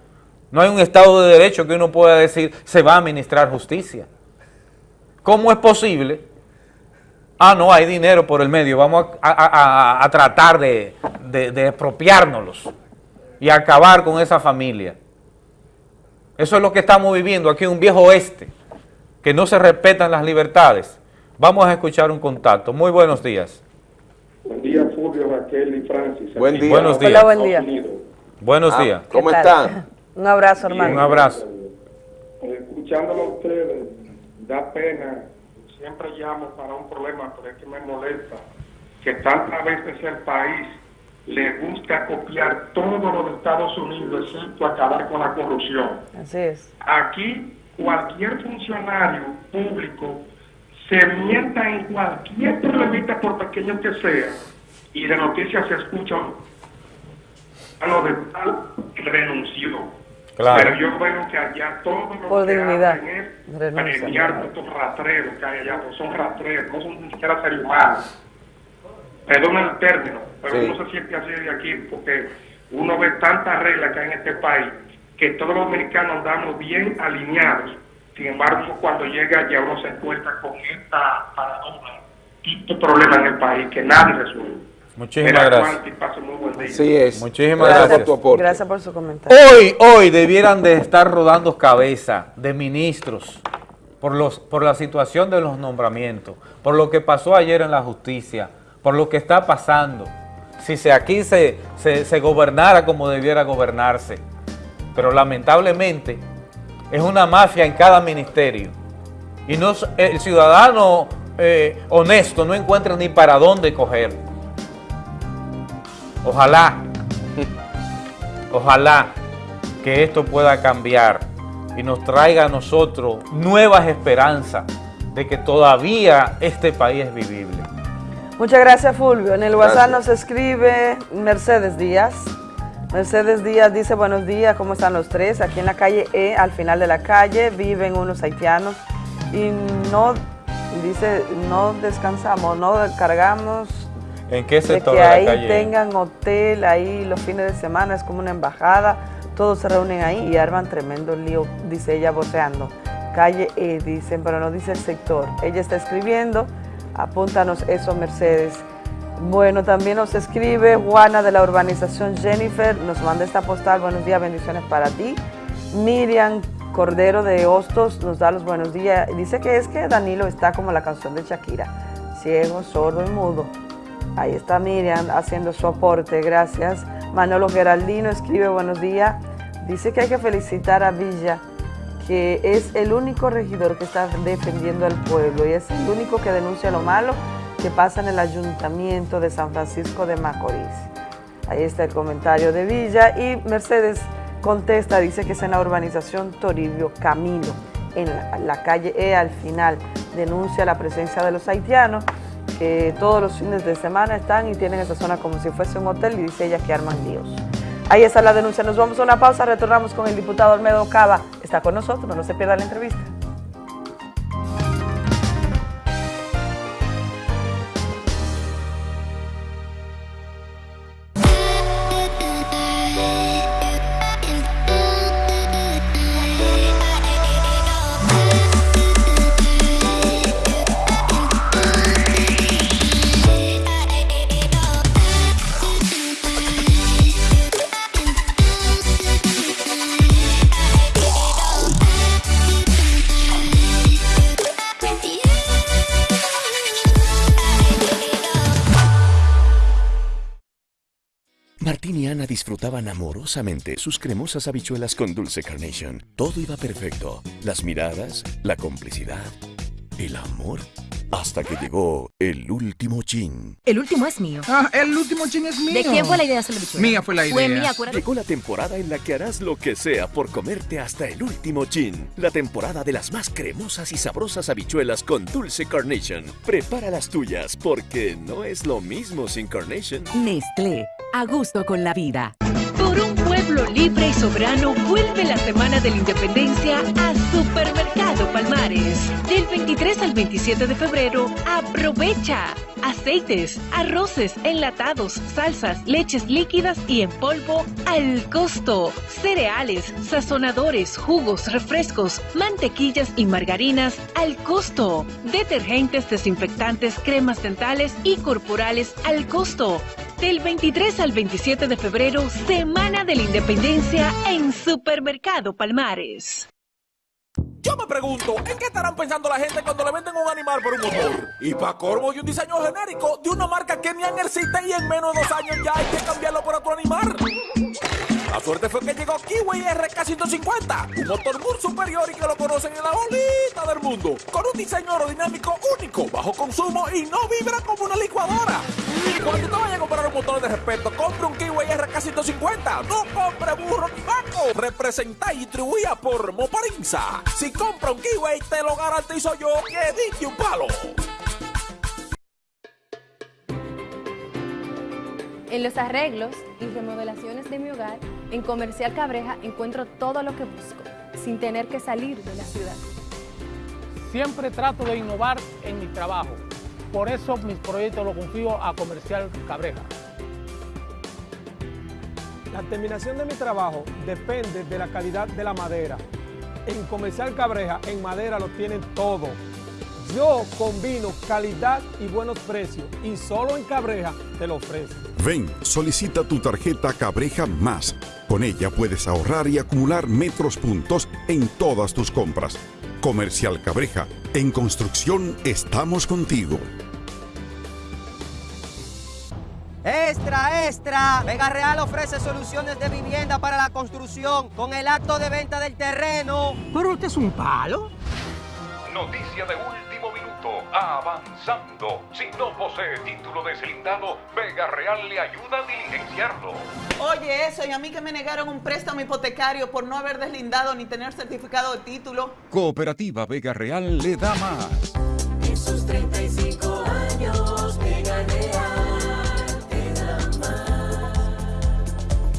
No hay un Estado de Derecho que uno pueda decir se va a administrar justicia. ¿Cómo es posible? Ah, no, hay dinero por el medio, vamos a, a- a- tratar de, de, de expropiárnoslos y acabar con esa familia. Eso es lo que estamos viviendo aquí un viejo oeste, que no se respetan las libertades. Vamos a escuchar un contacto. Muy buenos días. Buen día, Fulvio, Raquel y Francis. Buen día. en Buenos días. Hola, buen día. Buenos Ah, días. ¿cómo están? Un abrazo, hermano. Un abrazo. Escuchándolo a ustedes, da pena. Siempre llamo para un problema, pero es que me molesta que tantas veces el país le busca copiar todo lo de Estados Unidos, excepto acabar con la corrupción. Así es. Aquí cualquier funcionario público se mienta en cualquier problemita por pequeño que sea y de noticias se escucha a lo de tal renunció. Claro. Pero yo veo que allá todo lo Por que dignidad. hacen es premiar estos rastreros que hay allá, pues son rastreros, no son ni siquiera seres humanos. Perdón el término, pero Sí. uno se siente así de aquí porque uno ve tantas reglas que hay en este país que todos los dominicanos andamos bien alineados. Sin embargo, cuando llega allá uno se encuentra con esta paradoja, este problema en el país que nadie resuelve. Muchísimas Era gracias. cuanto y pase muy buen día. Así es. Muchísimas Gracias gracias. por tu aporte. Gracias por su comentario. Hoy, hoy debieran de estar rodando cabeza de ministros por, los, por la situación de los nombramientos, por lo que pasó ayer en la justicia, por lo que está pasando. Si se, aquí se, se, se gobernara como debiera gobernarse. Pero lamentablemente es una mafia en cada ministerio. Y no, s- el ciudadano eh, honesto no encuentra ni para dónde coger. Ojalá Ojalá que esto pueda cambiar y nos traiga a nosotros nuevas esperanzas de que todavía este país es vivible. Muchas gracias, Fulvio. En el WhatsApp Gracias. nos escribe Mercedes Díaz. Mercedes Díaz dice, buenos días, ¿cómo están los tres? Aquí en la calle E, al final de la calle, viven unos haitianos y no, dice, no descansamos, no cargamos ¿En qué de sector que de, la ahí calle? tengan hotel ahí los fines de semana, es como una embajada, todos se reúnen ahí y arman tremendo lío, dice ella voceando. Calle E, dicen, pero no dice el sector. Ella está escribiendo, apúntanos eso, Mercedes. Bueno, también nos escribe Juana de la urbanización Jennifer, nos manda esta postal, buenos días, bendiciones para ti. Miriam Cordero de Hostos nos da los buenos días. Dice que es que Danilo está como la canción de Shakira, ciego, sordo y mudo. Ahí está Miriam haciendo su aporte, gracias. Manolo Geraldino escribe buenos días. Dice que hay que felicitar a Villa, que es el único regidor que está defendiendo al pueblo y es el único que denuncia lo malo que pasa en el ayuntamiento de San Francisco de Macorís. Ahí está el comentario de Villa y Mercedes contesta, dice que es en la urbanización Toribio Camino, en la, calle E al final. Denuncia la presencia de los haitianos que todos los fines de semana están y tienen esa zona como si fuese un hotel y dice ella que arman líos. Ahí está la denuncia. Nos vamos a una pausa, retornamos con el diputado Olmedo Cava. Está con nosotros, no se pierda la entrevista. Disfrutaban amorosamente sus cremosas habichuelas con dulce carnation. Todo iba perfecto. Las miradas, la complicidad, el amor. Hasta que llegó el último chin. El último es mío. Ah, el último chin es mío. ¿De quién fue la idea de hacer la bichuela? Mía fue la idea. Fue mía, acuérdate. Llegó la temporada en la que harás lo que sea por comerte hasta el último chin. La temporada de las más cremosas y sabrosas habichuelas con dulce carnation. Prepara las tuyas porque no es lo mismo sin carnation. Nestlé, a gusto con la vida. Por un pueblo libre y soberano vuelve la Semana de la Independencia a Supermercado Palmares. Del 23 al 27 de febrero, aprovecha. Aceites, arroces, enlatados, salsas, leches líquidas y en polvo al costo. Cereales, sazonadores, jugos, refrescos, mantequillas y margarinas al costo. Detergentes, desinfectantes, cremas dentales y corporales al costo. Del 23 al 27 de febrero, Semana de la Independencia en Supermercado Palmares. Yo me pregunto, ¿en qué estarán pensando la gente cuando le venden un animal por un motor? Y para corvo y un diseño genérico de una marca que ni existe y en menos de dos años ya hay que cambiarlo por otro animal. La suerte fue que llegó Kiwi RK150, un motor muy superior y que lo conocen en la bolita del mundo, con un diseño aerodinámico único, bajo consumo y no vibra como una licuadora. Y cuando te vayas a comprar un motor de respeto, compre un Kiwi RK150, no compre burro ni vaco. Representa y distribuida por Moparinza. Si compra un Kiwi, te lo garantizo yo que dije un palo. En los arreglos y remodelaciones de mi hogar, en Comercial Cabreja encuentro todo lo que busco, sin tener que salir de la ciudad. Siempre trato de innovar en mi trabajo. Por eso mis proyectos los confío a Comercial Cabreja. La terminación de mi trabajo depende de la calidad de la madera. En Comercial Cabreja, en madera lo tienen todo. Yo combino calidad y buenos precios y solo en Cabreja te lo ofrezco. Ven, solicita tu tarjeta Cabreja Más. Con ella puedes ahorrar y acumular metros puntos en todas tus compras. Comercial Cabreja, en construcción estamos contigo. Extra, extra. Vega Real ofrece soluciones de vivienda para la construcción con el acto de venta del terreno. Pero usted es un palo. Noticia de último Avanzando. Si no posee título deslindado, Vega Real le ayuda a diligenciarlo. Oye, eso, y a mí que me negaron un préstamo hipotecario por no haber deslindado ni tener certificado de título. Cooperativa Vega Real le da más. En sus 35 años, Vega Real te da más.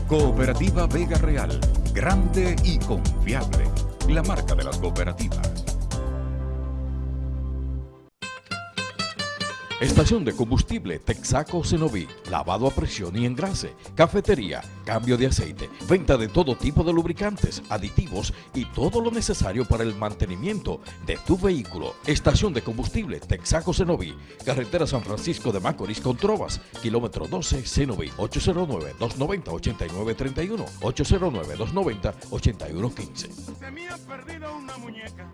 Cooperativa Vega Real. Grande y confiable. La marca de las cooperativas. Estación de combustible Texaco Cenoví. Lavado a presión y engrase. Cafetería. Cambio de aceite. Venta de todo tipo de lubricantes, aditivos y todo lo necesario para el mantenimiento de tu vehículo. Estación de combustible Texaco Cenoví. Carretera San Francisco de Macorís con Trovas. Kilómetro 12 Cenoví. 809-290-8931. 809-290-8115. Se me ha perdido una muñeca.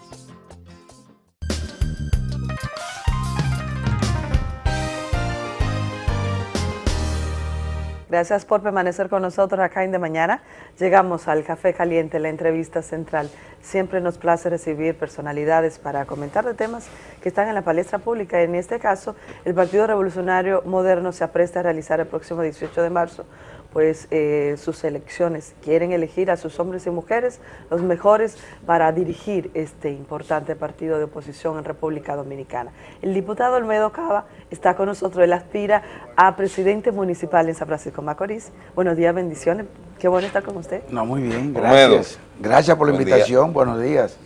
Gracias por permanecer con nosotros acá en De Mañana. Llegamos al Café Caliente, la entrevista central. Siempre nos place recibir personalidades para comentar de temas que están en la palestra pública. En este caso, el Partido Revolucionario Moderno se apresta a realizar el próximo 18 de marzo pues eh, sus elecciones. Quieren elegir a sus hombres y mujeres, los mejores, para dirigir este importante partido de oposición en República Dominicana. El diputado Olmedo Cava está con nosotros, él aspira a presidente municipal en San Francisco Macorís. Buenos días, bendiciones. Qué bueno estar con usted. No, muy bien, gracias. Gracias por la Buen invitación, día. buenos días.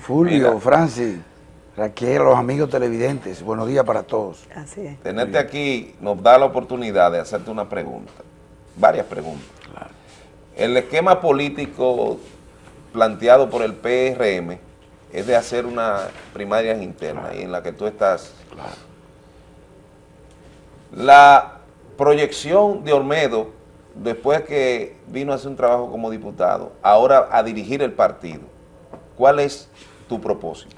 Fulvio, Mira. Francis, Raquel, los amigos televidentes, buenos días para todos. Así es. Tenerte aquí nos da la oportunidad de hacerte una pregunta, varias preguntas. El esquema político planteado por el PRM es de hacer una primaria interna y en la que tú estás. La proyección de Olmedo, después que vino a hacer un trabajo como diputado, ahora a dirigir el partido, ¿cuál es tu propósito?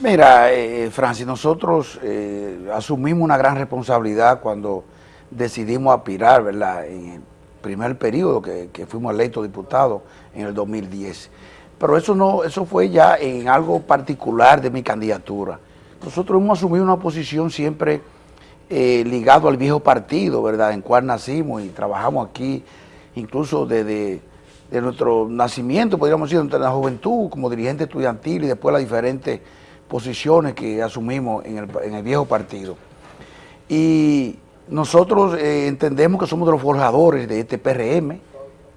Mira, eh, Francis, nosotros eh, asumimos una gran responsabilidad cuando decidimos aspirar, ¿verdad?, en el primer periodo que, fuimos electos diputados en el 2010. Pero eso no, eso fue ya en algo particular de mi candidatura. Nosotros hemos asumido una posición siempre eh, ligado al viejo partido, ¿verdad?, en cual nacimos y trabajamos aquí, incluso desde de nuestro nacimiento, podríamos decir, de la juventud, como dirigente estudiantil y después las diferentes posiciones que asumimos en el, en el viejo partido. Y nosotros eh, entendemos que somos de los forjadores de este PRM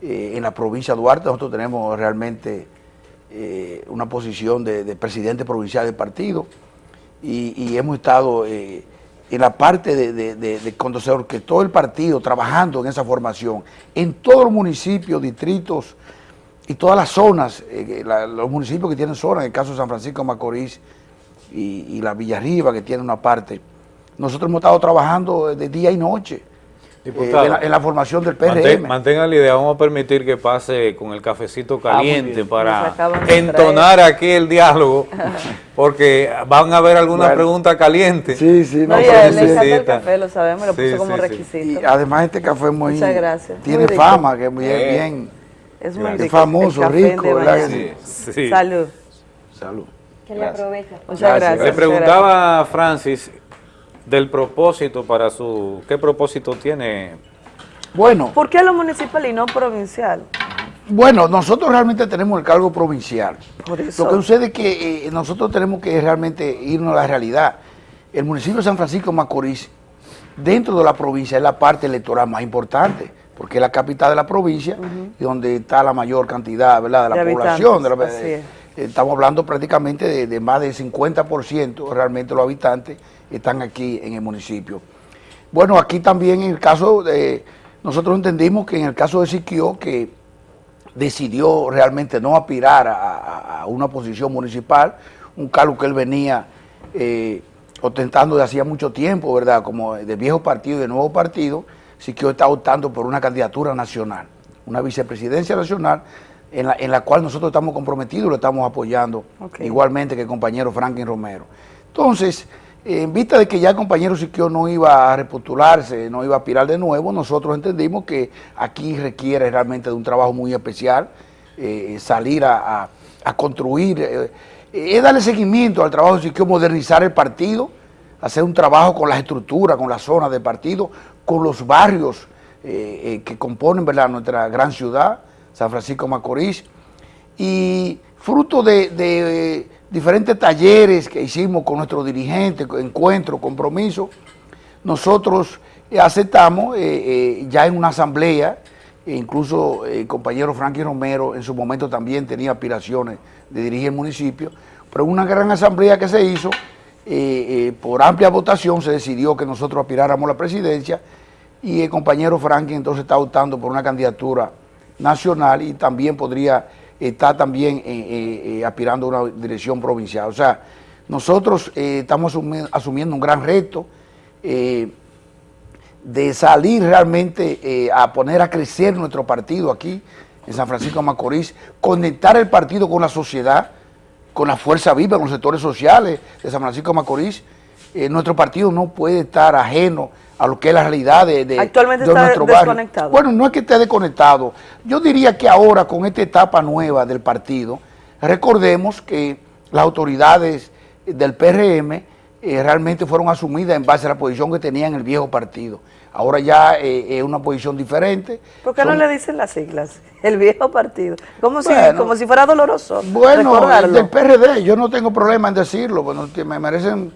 eh, en la provincia de Duarte. Nosotros tenemos realmente eh, una posición de, de presidente provincial del partido y, hemos estado en la parte de, de, de- cuando se orquestó el partido trabajando en esa formación en todos los municipios, distritos y todas las zonas, los municipios que tienen zonas, en el caso de San Francisco de Macorís y, y la Villarriba que tiene una parte, nosotros hemos estado trabajando de día y noche eh, en, la, en la formación del PRM. Mantén- mantenga la idea, vamos a permitir que pase con el cafecito Ah, muy caliente para entonar aquí el diálogo, porque van a haber algunas Bueno. preguntas calientes. Sí, sí, No, no, y pero a él sí. le encanta el café, lo sabemos, lo Sí, puso como sí, requisito. Y además este café es muy... Muchas gracias. Tiene Muy fama, que es bien, Eh, bien... Es muy es rico. famoso, el café rico, de sí? Sí. Salud. Salud. Que le aproveche. Muchas Gracias. gracias. Le preguntaba a Francis del propósito para su... ¿Qué propósito tiene? Bueno, ¿Por qué lo municipal y no provincial? Bueno, nosotros realmente tenemos el cargo provincial. Por eso. Lo que sucede es que eh, nosotros tenemos que realmente irnos a la realidad. El municipio de San Francisco de Macorís, dentro de la provincia, es la parte electoral más importante, porque es la capital de la provincia y donde está la mayor cantidad ¿verdad? de la De población. de la- habitantes, así es. eh, estamos hablando prácticamente de, de más del 50% realmente los habitantes están aquí en el municipio. Bueno, aquí también en el caso de, nosotros entendimos que en el caso de Siquio, que decidió realmente no aspirar a, una posición municipal, un cargo que él venía eh, ostentando de hacía mucho tiempo, ¿verdad? Como de viejo partido y de nuevo partido, Siquio está optando por una candidatura nacional, una vicepresidencia nacional en la, en la cual nosotros estamos comprometidos y lo estamos apoyando, igualmente que el compañero Franklin Romero. Entonces, en vista de que ya el compañero Siquio no iba a repostularse, no iba a aspirar de nuevo, nosotros entendimos que aquí requiere realmente de un trabajo muy especial, eh, salir a, construir, eh, es darle seguimiento al trabajo de Siquio, modernizar el partido, hacer un trabajo con las estructuras, con las zonas del partido, con los barrios eh, eh, que componen ¿verdad? nuestra gran ciudad, San Francisco de Macorís, y fruto de, de, eh, diferentes talleres que hicimos con nuestros dirigentes, encuentros, compromisos, nosotros aceptamos eh, eh, ya en una asamblea, e incluso eh, el compañero Frankie Romero en su momento también tenía aspiraciones de dirigir el municipio, pero en una gran asamblea que se hizo, por amplia votación se decidió que nosotros aspiráramos a la presidencia y el compañero Franklin entonces está optando por una candidatura nacional y también podría estar también eh, eh, eh, aspirando a una dirección provincial. O sea, nosotros estamos asumi- asumiendo un gran reto de salir realmente a poner a crecer nuestro partido aquí en San Francisco de Macorís, conectar el partido con la sociedad, con la fuerza viva, con los sectores sociales de San Francisco de Macorís. Nuestro partido no puede estar ajeno a lo que es la realidad de, de- Actualmente de está nuestro barrio. desconectado. Bueno, no es que esté desconectado. Yo diría que ahora, con esta etapa nueva del partido, recordemos que las autoridades del PRM eh, realmente fueron asumidas en base a la posición que tenía en el viejo partido. Ahora ya eh, es una posición diferente. ¿Por qué no le dicen las siglas? El viejo partido. Como, si, como si fuera doloroso. Bueno, recordarlo. del PRD, yo no tengo problema en decirlo, bueno, que me merecen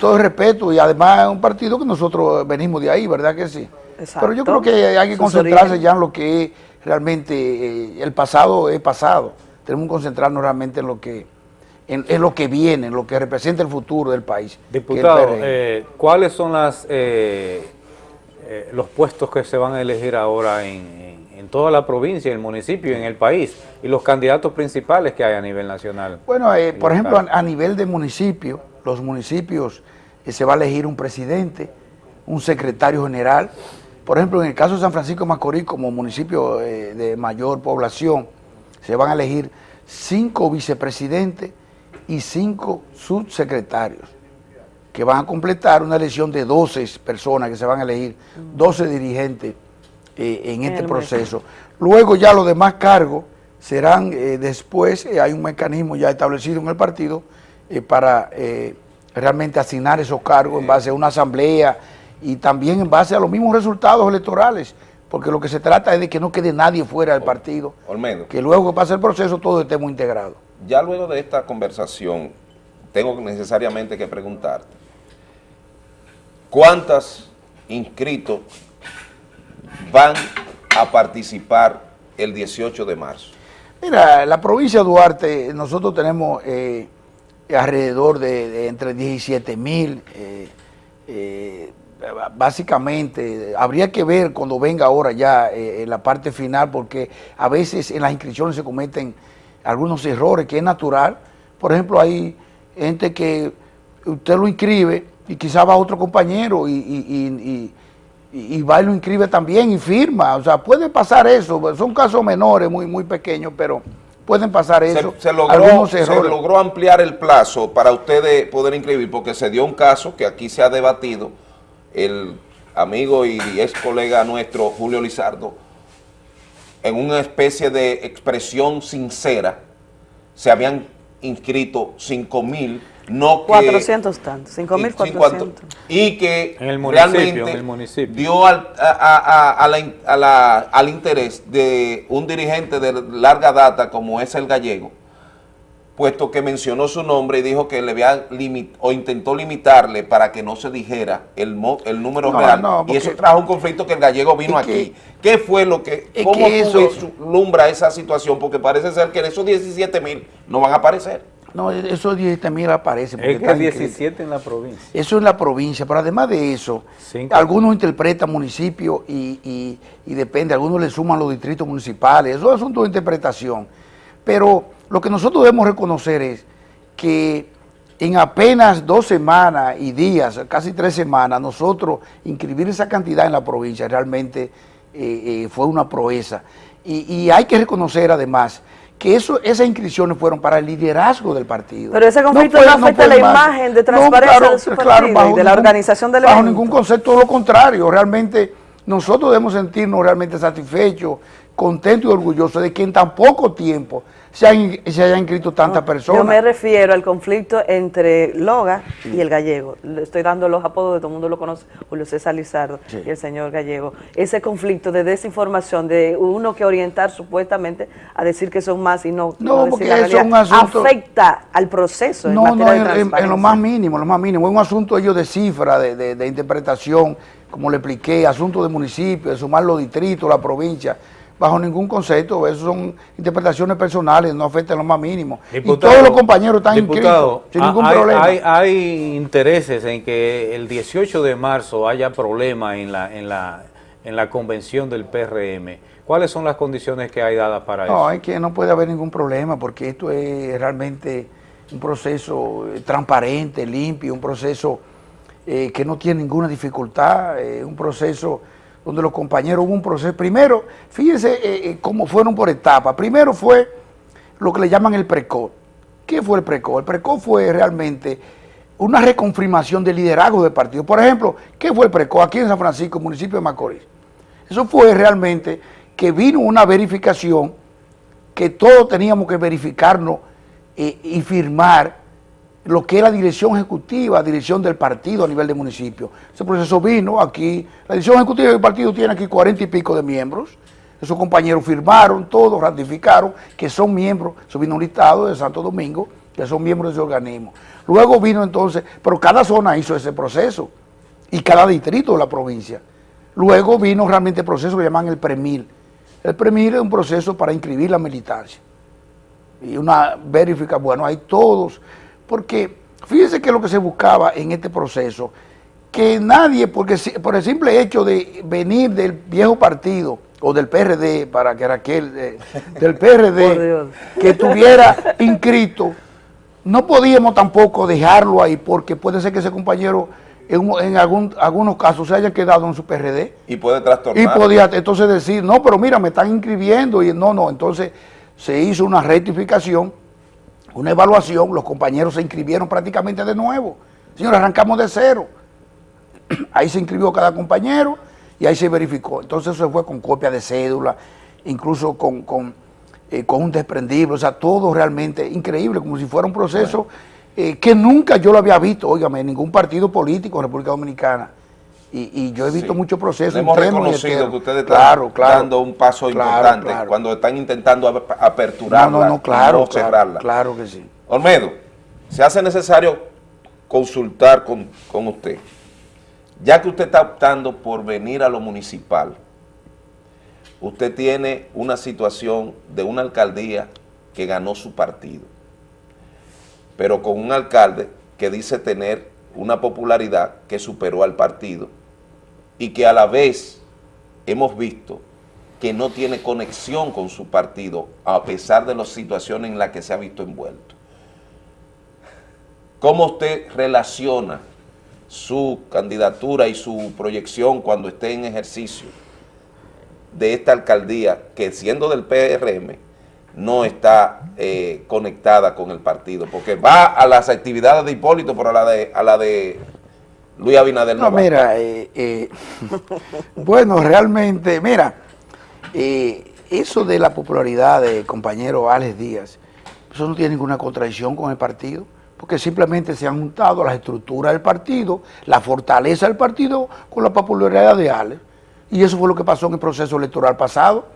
todo el respeto y además es un partido que nosotros venimos de ahí, ¿verdad que sí? Exacto. Pero yo creo que hay que concentrarse ya en lo que es realmente, eh, el pasado es pasado, tenemos que concentrarnos realmente en lo que en, en lo que viene, en lo que representa el futuro del país. Diputado, eh, ¿cuáles son las eh, eh, los puestos que se van a elegir ahora en, en- en toda la provincia, en el municipio y en el país? Y los candidatos principales que hay a nivel nacional. Bueno, eh, por ejemplo, a, a nivel de municipio, los municipios eh, se va a elegir un presidente, un secretario general. Por ejemplo, en el caso de San Francisco de Macorís, como municipio eh, de mayor población, se van a elegir cinco vicepresidentes y cinco subsecretarios, que van a completar una elección de 12 personas que se van a elegir, 12 dirigentes eh, en este proceso. Luego ya los demás cargos serán eh, después, eh, hay un mecanismo ya establecido en el partido eh, para eh, realmente asignar esos cargos en base a una asamblea y también en base a los mismos resultados electorales, porque lo que se trata es de que no quede nadie fuera del partido, Olmedo, que luego que pase el proceso todos estemos integrados. ya luego de esta conversación, tengo necesariamente que preguntar, ¿cuántos inscritos van a participar el 18 de marzo? Mira, la provincia de Duarte, nosotros tenemos eh, alrededor de, entre 17 mil, eh, eh, básicamente, habría que ver cuando venga ahora ya eh, en la parte final, porque a veces en las inscripciones se cometen algunos errores, que es natural. Por ejemplo, hay gente que usted lo inscribe y quizá va otro compañero y, y- y- y- va y lo inscribe también y firma. O sea, puede pasar eso. Son casos menores, muy, muy pequeños, pero pueden pasar eso. se logró, se logró ampliar el plazo para ustedes poder inscribir, porque se dio un caso que aquí se ha debatido, el amigo y ex colega nuestro, Julio Lizardo, en una especie de expresión sincera, se habían inscrito 5 mil, no que... 400 tantos, y cincuenta- 5.400. Y que En el municipio, realmente en el municipio. dio al, a- a- a- la la- al interés de un dirigente de larga data como es el gallego, puesto que mencionó su nombre y dijo que le había limit o intentó limitarle para que no se dijera el, mo- el número No, real. no, y eso trajo un conflicto que el gallego vino que- aquí. ¿Qué fue lo que, cómo que eso- esa situación? Porque parece ser que esos 17 mil no van a aparecer. No, esos 17 mil aparecen. porque Es que están 17 en la provincia. Eso en la provincia, pero además de eso, Cinco. algunos interpretan municipios y, y- y depende, algunos le suman los distritos municipales, eso es asunto de interpretación. Pero lo que nosotros debemos reconocer es que en apenas dos semanas y días, casi tres semanas, nosotros inscribir esa cantidad en la provincia realmente eh, eh, fue una proeza. Y, y hay que reconocer además que eso, esas inscripciones fueron para el liderazgo del partido. Pero ese conflicto fue- no afecta la más- imagen de transparencia de su partido y bajo de la organización del Bajo evento. ningún concepto, lo contrario. Realmente nosotros debemos sentirnos realmente satisfechos, contentos y orgullosos de que en tan poco tiempo se hayan, se hayan inscrito tantas personas. Yo me refiero al conflicto entre Loga y el gallego. Le estoy dando los apodos de todo el mundo lo conoce, Julio César Lizardo Sí. y el señor gallego. Ese conflicto de desinformación, de uno que orientar supuestamente a decir que son más y no, No, decir porque eso es un asunto- afecta al proceso en No, materia no, en, en- en lo más mínimo, en lo más mínimo. Es un asunto ellos de cifra, de, de- de interpretación, como le expliqué, asunto de municipio, de sumar los distritos, la provincia. Bajo ningún concepto, eso son interpretaciones personales, no afectan lo más mínimo. Diputado, y todos los compañeros están diputado, inscritos sin ningún hay, problema. Hay, hay intereses en que el 18 de marzo haya problemas en la, en, la, en la convención del PRM. ¿Cuáles son las condiciones que hay dadas para eso? No, es que no puede haber ningún problema porque esto es realmente un proceso eh, transparente, limpio, un proceso eh, que no tiene ninguna dificultad, eh, un proceso donde los compañeros hubo un proceso. Primero, fíjense eh, eh, cómo fueron por etapas. Primero fue lo que le llaman el PRECO. ¿Qué fue el PRECO? El PRECO fue realmente una reconfirmación del liderazgo del partido. Por ejemplo, ¿qué fue el PRECO aquí en San Francisco, municipio de Macorís? Eso fue realmente que vino una verificación que todos teníamos que verificarnos eh, y firmar lo que es la dirección ejecutiva, dirección del partido a nivel de municipio. Ese proceso vino aquí, la dirección ejecutiva del partido tiene aquí cuarenta y pico de miembros, esos compañeros firmaron, todos ratificaron que son miembros, eso vino un listado de Santo Domingo, que son miembros de ese organismo. Luego vino entonces, pero cada zona hizo ese proceso y cada distrito de la provincia. Luego vino realmente el proceso que llaman el PREMIL. El PREMIL es un proceso para inscribir la militancia. Y una verifica, bueno, hay todos, porque fíjense que lo que se buscaba en este proceso, que nadie, porque por el simple hecho de venir del viejo partido o del PRD, para que era aquel, eh, del PRD, que estuviera inscrito, no podíamos tampoco dejarlo ahí, porque puede ser que ese compañero en algún- algunos casos se haya quedado en su PRD. Y puede trastornar. Y podía entonces decir, no, pero mira, me están inscribiendo y no, no, entonces se hizo una rectificación, una evaluación, los compañeros se inscribieron prácticamente de nuevo. Señores, arrancamos de cero. Ahí se inscribió cada compañero y ahí se verificó. Entonces eso fue con copia de cédula, incluso con, con, eh, con un desprendible, o sea, todo realmente increíble, como si fuera un proceso eh, que nunca yo lo había visto, óigame, en ningún partido político en República Dominicana. Y, y yo he visto Sí. muchos procesos Hemos reconocido que ustedes están Claro, claro. dando un paso Claro, importante cuando están intentando ap- aperturarla No, no, no, claro, y no claro, cerrarla. claro que sí. Olmedo, se hace necesario consultar con, con usted. Ya que usted está optando por venir a lo municipal, usted tiene una situación de una alcaldía que ganó su partido, pero con un alcalde que dice tener una popularidad que superó al partido y que a la vez hemos visto que no tiene conexión con su partido a pesar de las situaciones en las que se ha visto envuelto. ¿Cómo usted relaciona su candidatura y su proyección cuando esté en ejercicio de esta alcaldía que siendo del PRM no está eh, conectada con el partido? Porque va a las actividades de Hipólito, pero a la de, a la de Luis Abinader no, No, va. mira, eh, eh, bueno, realmente, mira, eh, eso de la popularidad de compañero Alex Díaz, eso no tiene ninguna contradicción con el partido, porque simplemente se han juntado las estructuras del partido, la fortaleza del partido con la popularidad de Alex, y eso fue lo que pasó en el proceso electoral pasado.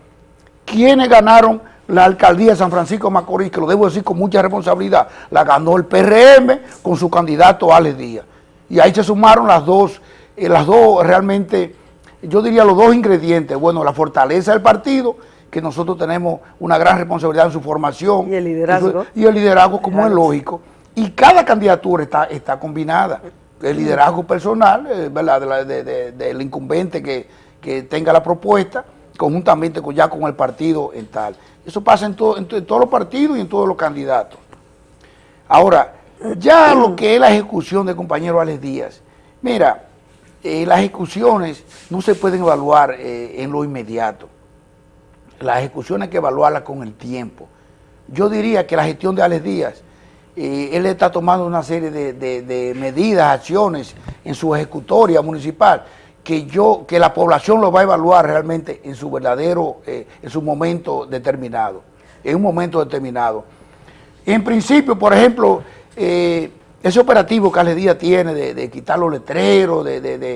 ¿Quiénes ganaron la alcaldía de San Francisco de Macorís? Que lo debo decir con mucha responsabilidad. La ganó el PRM con su candidato Alex Díaz. Y ahí se sumaron las dos, eh, las dos realmente, yo diría los dos ingredientes. Bueno, la fortaleza del partido, que nosotros tenemos una gran responsabilidad en su formación. Y el liderazgo. Y el liderazgo, como es lógico. Y cada candidatura está, está combinada. El liderazgo personal, eh, ¿verdad? De la- de- de- del incumbente que, que tenga la propuesta, conjuntamente con, ya con el partido en tal. Eso pasa en, todo- en to- en todos los partidos y en todos los candidatos. Ahora, ya lo que es la ejecución del compañero Alex Díaz, mira, eh, las ejecuciones no se pueden evaluar eh, en lo inmediato. Las ejecuciones hay que evaluarlas con el tiempo. Yo diría que la gestión de Alex Díaz, eh, él está tomando una serie de, de- de medidas, acciones en su ejecutoria municipal, que yo, que la población lo va a evaluar realmente en su verdadero, en su momento determinado, en un momento determinado. En principio, por ejemplo, eh, ese operativo que Ale Díaz tiene de, de quitar los letreros, de, de- de,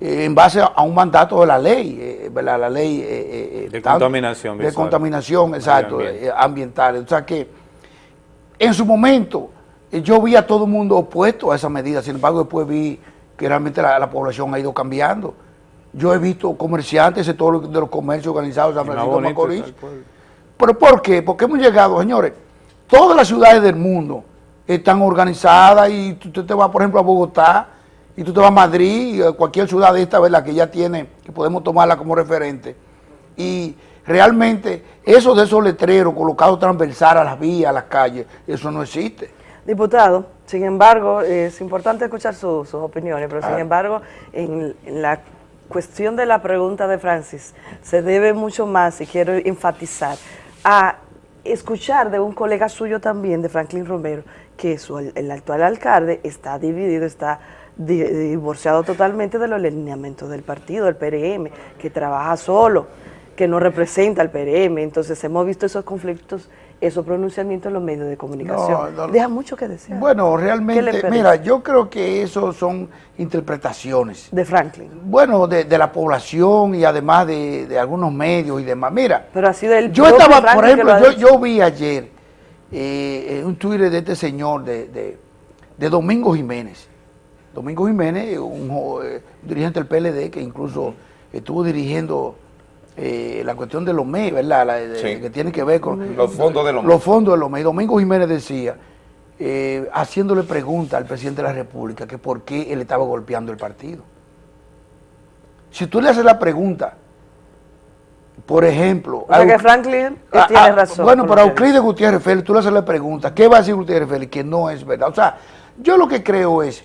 eh, en base a, un mandato de la ley, eh, ¿verdad? la ley eh, eh, De contaminación de contaminación, exacto, ambiental. O sea que en su momento yo vi a todo el mundo opuesto a esa medida, sin embargo después vi que realmente la, la población ha ido cambiando. Yo he visto comerciantes de todos los, de los comercios organizados de San Francisco Macorís. ¿Pero por qué? Porque hemos llegado, señores, todas las ciudades del mundo están organizadas y tú, te vas, por ejemplo, a Bogotá y tú te vas a Madrid y cualquier ciudad de esta, ¿verdad? Que ya tiene, que podemos tomarla como referente. Y realmente eso de esos letreros colocados transversal a las vías, a las calles, eso no existe. Diputado, sin embargo, es importante escuchar su- sus opiniones, pero sin Ah. embargo, en, en la cuestión de la pregunta de Francis, se debe mucho más, y quiero enfatizar, a escuchar de un colega suyo también, de Franklin Romero, que su- el actual alcalde está dividido, está di- divorciado totalmente de los lineamientos del partido, del PRM, que trabaja solo, que no representa al PRM. Entonces hemos visto esos conflictos, esos pronunciamientos en los medios de comunicación. No, no. Deja mucho que desear. Bueno, ¿Qué le realmente, mira, yo creo que eso son interpretaciones. De Franklin. Bueno, de, de la población y además de, de algunos medios y demás. Mira, Pero ha sido el yo estaba, por Franklin ejemplo, yo, yo vi ayer eh, un Twitter de este señor, de, de- de Domingo Jiménez. Domingo Jiménez, un eh, dirigente del PLD que incluso estuvo dirigiendo eh, la cuestión de los MEI, ¿verdad? La de- Sí. Que tiene que ver con Los fondos de los Los fondos de los MEI. Domingo Jiménez decía, eh, haciéndole pregunta al presidente de la República, que por qué él estaba golpeando el partido. Si tú le haces la pregunta, por ejemplo... O sea a que Euc- Franklin eh, a- tiene a- razón. Bueno, lo que Euclides Gutiérrez Félix, tú le haces la pregunta, ¿qué va a decir Gutiérrez Félix? Que no es verdad. O sea, yo lo que creo es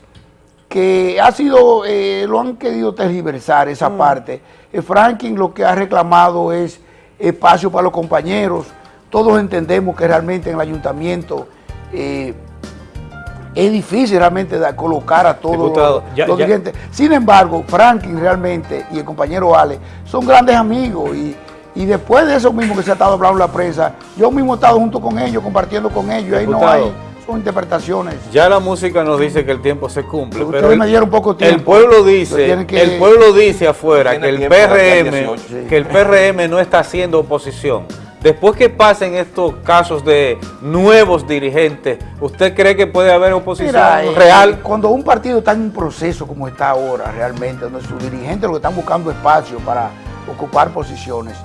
que ha sido, eh, lo han querido tergiversar esa Mm. parte. Eh, Franklin lo que ha reclamado es espacio para los compañeros. Todos entendemos que realmente en el ayuntamiento eh, es difícil realmente colocar a todos Diputado, los, ya- los ya- dirigentes. Sin embargo, Franklin realmente y el compañero Ale son grandes amigos y, y después de eso mismo que se ha estado hablando la prensa, yo mismo he estado junto con ellos, compartiendo con ellos, y ahí no hay, son interpretaciones. Ya la música nos dice que el tiempo se cumple, Pero el, me dieron poco el tiempo. pueblo Pero dice, que- el pueblo dice afuera que el el PRM, 18. que el PRM no está haciendo oposición. Después que pasen estos casos de nuevos dirigentes, ¿usted cree que puede haber oposición Mira, eh, real? Cuando un partido está en un proceso como está ahora realmente, donde sus dirigentes lo que están buscando espacio para ocupar posiciones,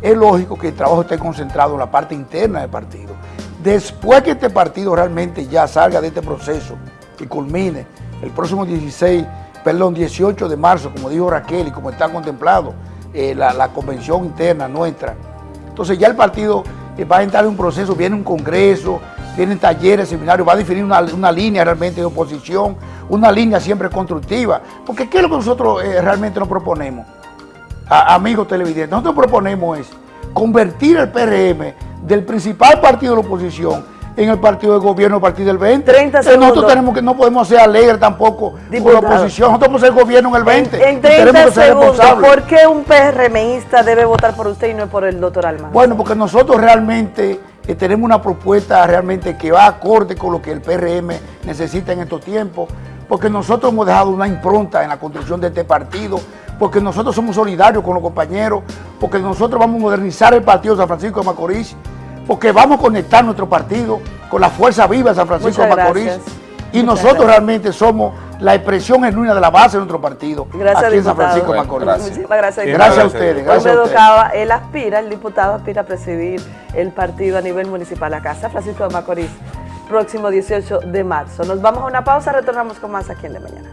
es lógico que el trabajo esté concentrado en la parte interna del partido. Después que este partido realmente ya salga de este proceso y culmine el próximo 16, perdón, 18 de marzo, como dijo Raquel y como está contemplado eh, la, convención interna nuestra, entonces ya el partido eh, va a entrar en un proceso, viene un congreso, vienen talleres, seminarios, va a definir una, una línea realmente de oposición, una línea siempre constructiva. Porque ¿qué es lo que nosotros eh, realmente nos proponemos? A- amigos televidentes, nosotros proponemos es convertir el PRM del principal partido de la oposición en el partido de gobierno, el partido del 20. 30 Entonces, segundos. Nosotros tenemos que, no podemos ser alegres tampoco con Diputado. la oposición, nosotros podemos ser gobierno en el 20. En, en y tenemos 30 que ser segundos. ¿por qué un PRMista debe votar por usted y no por el doctor Alma? Bueno, porque nosotros realmente eh, tenemos una propuesta realmente que va acorde con lo que el PRM necesita en estos tiempos, porque nosotros hemos dejado una impronta en la construcción de este partido, porque nosotros somos solidarios con los compañeros, porque nosotros vamos a modernizar el partido de San Francisco de Macorís, porque vamos a conectar nuestro partido con la fuerza viva de San Francisco Muchas de Macorís. gracias. Y Muchas nosotros gracias. realmente somos la expresión genuina de la base de nuestro partido, Gracias, aquí en San. Francisco de Macorís. Muchísimas gracias. Gracias a ustedes, Hoy gracias me a ustedes. tocaba, él aspira, el diputado aspira a presidir el partido a nivel municipal acá, San Francisco de Macorís, próximo 18 de marzo. Nos vamos a una pausa, retornamos con más aquí en De Mañana.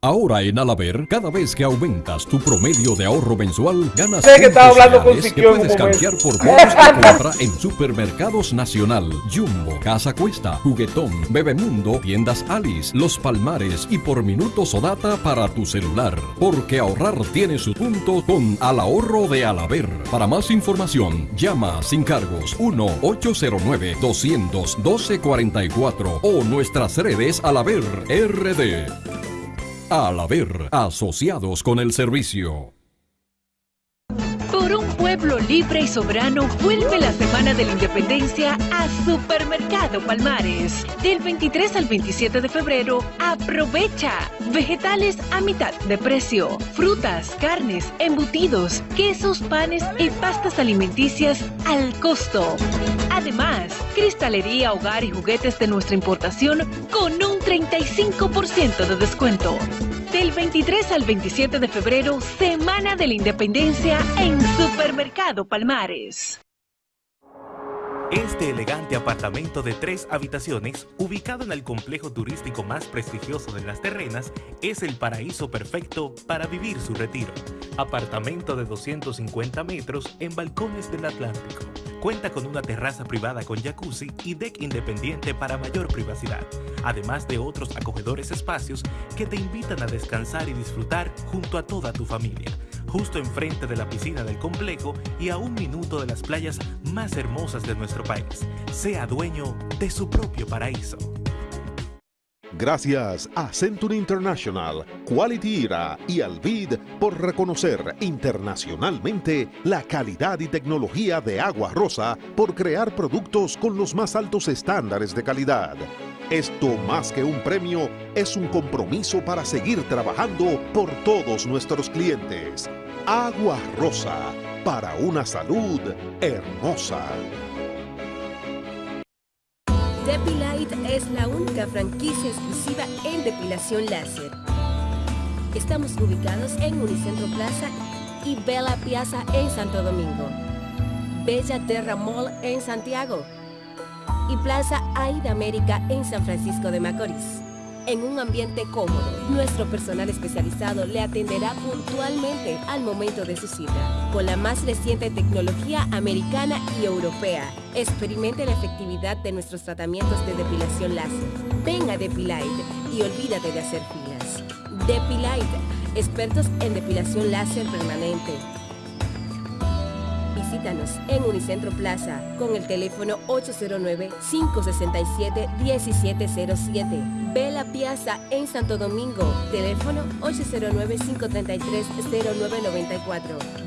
Ahora en Alaber, cada vez que aumentas tu promedio de ahorro mensual, ganas Sé que estaba puntos hablando con reales que puedes canjear por bonos de compra en Supermercados Nacional, Jumbo, Casa Cuesta, Juguetón, Bebemundo, Tiendas Alice, Los Palmares y por minutos o data para tu celular. Porque ahorrar tiene su punto con Al Ahorro de Alaber. Para más información, llama sin cargos 1-809-212-44 o nuestras redes Alaber RD. Al haber asociados con el servicio. Libre y Soberano vuelve la Semana de la Independencia a Supermercado Palmares. Del 23 al 27 de febrero, aprovecha vegetales a mitad de precio, frutas, carnes, embutidos, quesos, panes y pastas alimenticias al costo. Además, cristalería, hogar y juguetes de nuestra importación con un 35% de descuento. Del 23 al 27 de febrero, Semana de la Independencia en Supermercado Palmares. Este elegante apartamento de tres habitaciones, ubicado en el complejo turístico más prestigioso de las terrenas, es el paraíso perfecto para vivir su retiro. Apartamento de 250 metros en balcones del Atlántico. Cuenta con una terraza privada con jacuzzi y deck independiente para mayor privacidad, además de otros acogedores espacios que te invitan a descansar y disfrutar junto a toda tu familia justo enfrente de la piscina del complejo y a un minuto de las playas más hermosas de nuestro país. Sea dueño de su propio paraíso. Gracias a Century International, Quality Era y Alvid por reconocer internacionalmente la calidad y tecnología de Agua Rosa por crear productos con los más altos estándares de calidad. Esto más que un premio es un compromiso para seguir trabajando por todos nuestros clientes. Agua Rosa, para una salud hermosa. Depilite es la única franquicia exclusiva en depilación láser. Estamos ubicados en Unicentro Plaza y Bella Piazza en Santo Domingo, Bella Terra Mall en Santiago y Plaza Aida América en San Francisco de Macorís. En un ambiente cómodo, nuestro personal especializado le atenderá puntualmente al momento de su cita, con la más reciente tecnología americana y europea. Experimente la efectividad de nuestros tratamientos de depilación láser. Ven a Depilite y olvídate de hacer filas. Depilite, expertos en depilación láser permanente. Visítanos en Unicentro Plaza con el teléfono 809-567-1707. Bella Piazza en Santo Domingo, teléfono 809-533-0994.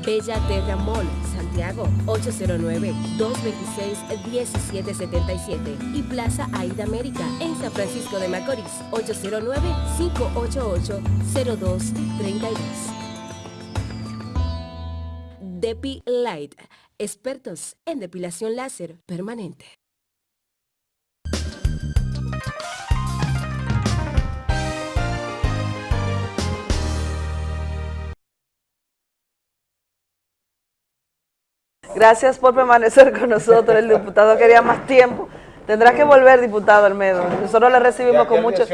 Bella Terra Mall, Santiago, 809-226-1777. Y Plaza Aida América en San Francisco de Macorís, 809-588-0232. Depi Light, expertos en depilación láser permanente. Gracias por permanecer con nosotros. El diputado quería más tiempo. Tendrá que volver, diputado Almedo. Nosotros le recibimos con mucho,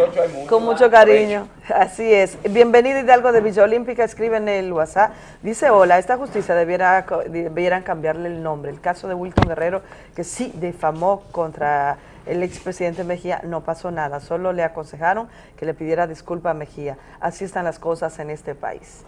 con mucho cariño. Así es. Bienvenido Hidalgo de Villa Olímpica. Escribe en el WhatsApp. Dice, hola, esta justicia debiera, debieran cambiarle el nombre. El caso de Wilton Guerrero, que sí difamó contra el expresidente Mejía, no pasó nada. Solo le aconsejaron que le pidiera disculpa a Mejía. Así están las cosas en este país.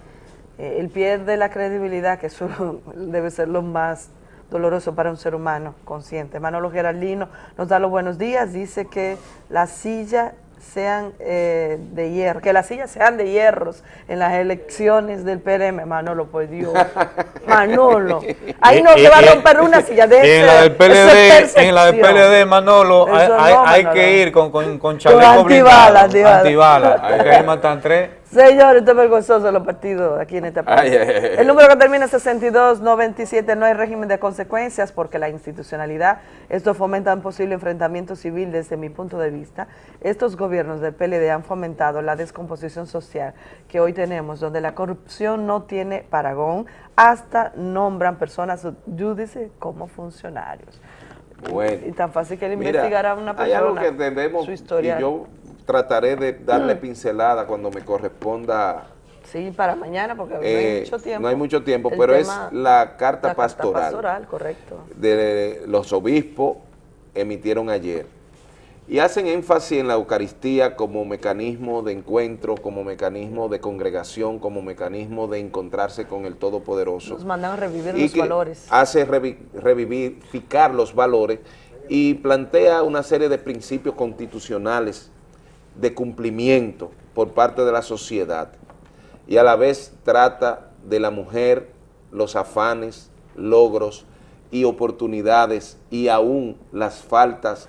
Eh, él pierde la credibilidad, que eso debe ser lo más doloroso para un ser humano consciente. Manolo Geraldino nos da los buenos días, dice que la silla sean eh, de hierro, que las sillas sean de hierros en las elecciones del PRM, Manolo, por Dios, Manolo, ahí no se va a romper una silla de y en la del PLD, en la del. PLD, Manolo, hay, no, hay- hay Manolo. que ir con, con, con chaleco antibalas, blindado, antibalas. antibalas, porque ahí matan tres. Señor, esto es vergonzoso los partidos aquí en. Ay, ay, ay. El número que termina en 6297 no hay régimen de consecuencias porque la institucionalidad, esto fomenta un posible enfrentamiento civil desde mi punto de vista. Estos gobiernos del PLD han fomentado la descomposición social que hoy tenemos, donde la corrupción no tiene paragón, hasta nombran personas júdice como funcionarios. Bueno. Y tan fácil que él Mira, investigar a una hay algo persona, que debemos, su y historia. yo trataré de darle Mm. pincelada cuando me corresponda. Sí, para mañana, porque no eh, hay mucho tiempo. no hay mucho tiempo, El pero tema- es la carta la pastoral pastoral, correcto. de los obispos emitieron ayer. Y hacen énfasis en la Eucaristía como mecanismo de encuentro, como mecanismo de congregación, como mecanismo de encontrarse con el Todopoderoso. Nos mandan a revivir y los valores. hace revi- revivificar los valores y plantea una serie de principios constitucionales de cumplimiento por parte de la sociedad y a la vez trata de la mujer, los afanes, logros y oportunidades y aún las faltas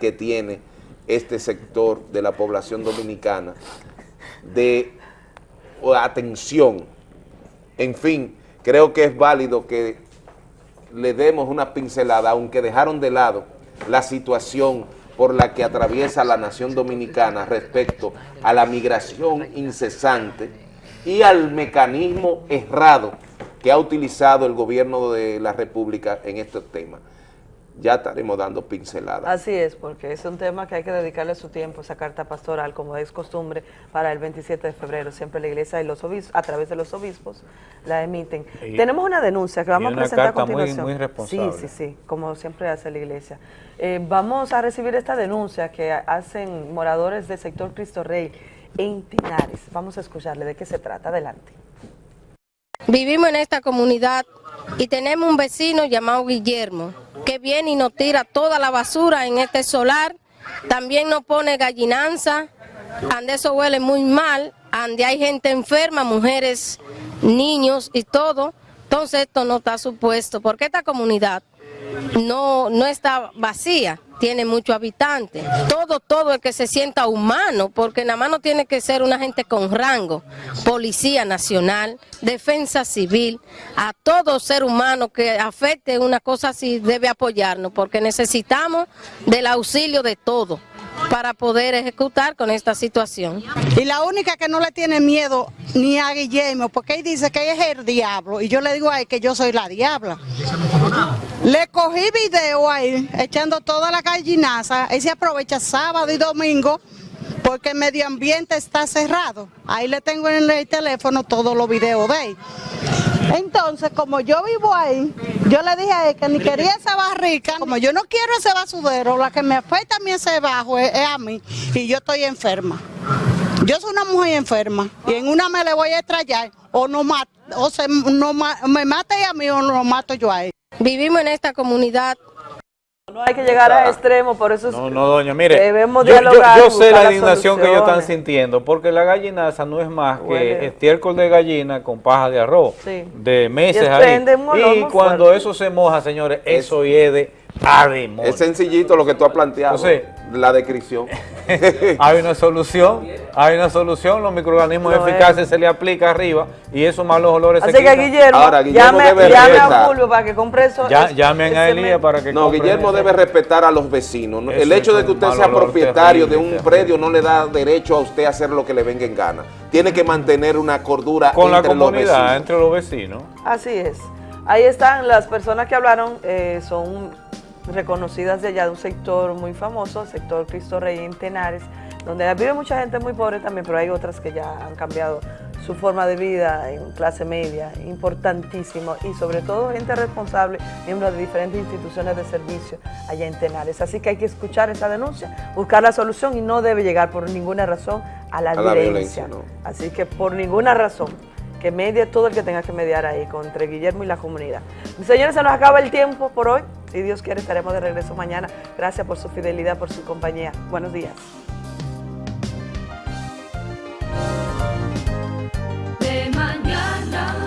que tiene este sector de la población dominicana de atención. En fin, creo que es válido que le demos una pincelada, aunque dejaron de lado la situación por la que atraviesa la nación dominicana respecto a la migración incesante y al mecanismo errado que ha utilizado el gobierno de la República en estos temas. Ya estaremos dando pinceladas. Así es, porque es un tema que hay que dedicarle su tiempo, esa carta pastoral, como es costumbre, para el 27 de febrero. Siempre la iglesia y los obispos, a través de los obispos, la emiten. Y- Tenemos una denuncia que vamos y a presentar a carta muy- continuación. muy responsable. Sí, sí, sí, como siempre hace la iglesia. Eh, vamos a recibir esta denuncia que hacen moradores del sector Cristo Rey en Tinares. Vamos a escucharle de qué se trata. Adelante. Vivimos en esta comunidad y tenemos un vecino llamado Guillermo que viene y nos tira toda la basura en este solar. También nos pone gallinanza, ande eso huele muy mal, ande hay gente enferma, mujeres, niños y todo. Entonces esto no está supuesto porque esta comunidad no, no está vacía, tiene muchos habitantes. Todo, todo el que se sienta humano, porque nada más no tiene que ser una gente con rango, Policía Nacional, Defensa Civil, a todo ser humano que afecte una cosa así debe apoyarnos, porque necesitamos del auxilio de todo para poder ejecutar con esta situación. Y la única que no le tiene miedo ni a Guillermo, porque él dice que es el diablo. Y yo le digo a él que yo soy la diabla. Le cogí video a él echando toda la gallinaza. Él se aprovecha sábado y domingo porque el medio ambiente está cerrado. Ahí le tengo en el teléfono todos los videos de él. Entonces, como yo vivo ahí, yo le dije a él que ni quería esa barrica, como yo no quiero ese basudero, la que me afecta a mí ese bajo es, es a mí, y yo estoy enferma. Yo soy una mujer enferma, y en una me le voy a estrellar, o, no o se, no me mata a mí o lo mato yo a él. Vivimos en esta comunidad. No hay que llegar a extremo, por eso es- No, no, doña, mire, debemos yo, yo- dialogar, yo sé la indignación que ellos están sintiendo, porque la gallinaza no es más Huele. que estiércol de gallina con paja de arroz, Sí. de meses Y ahí. Y cuando fuerte. eso se moja, señores, eso hiede a demonio. Es sencillito lo que tú has planteado, Entonces- la descripción. hay una solución, hay una solución, los microorganismos eficaces se le aplica arriba y esos malos olores Así se que quitan. Guillermo, llame, llame a Fulvio para que compre eso. Ya- es- llamen a Elías para que No, Guillermo debe respetar a los vecinos. El hecho de que usted sea propietario terrible, de un predio no le da derecho a usted a hacer lo que le venga en gana. Tiene que mantener una cordura Con la entre los comunidad, vecinos. entre los vecinos. Así es. Ahí están las personas que hablaron, eh, son reconocidas de allá de un sector muy famoso, el sector Cristo Rey en Tenares, donde vive mucha gente muy pobre también, pero hay otras que ya han cambiado su forma de vida en clase media, importantísimo, y sobre todo gente responsable, miembros de diferentes instituciones de servicio allá en Tenares. Así que hay que escuchar esa denuncia, buscar la solución y no debe llegar por ninguna razón a la, A la violencia. violencia, no. Así que por ninguna razón que medie todo el que tenga que mediar ahí entre Guillermo y la comunidad. Señores, se nos acaba el tiempo por hoy. Si Dios quiere, estaremos de regreso mañana. Gracias por su fidelidad, por su compañía. Buenos días.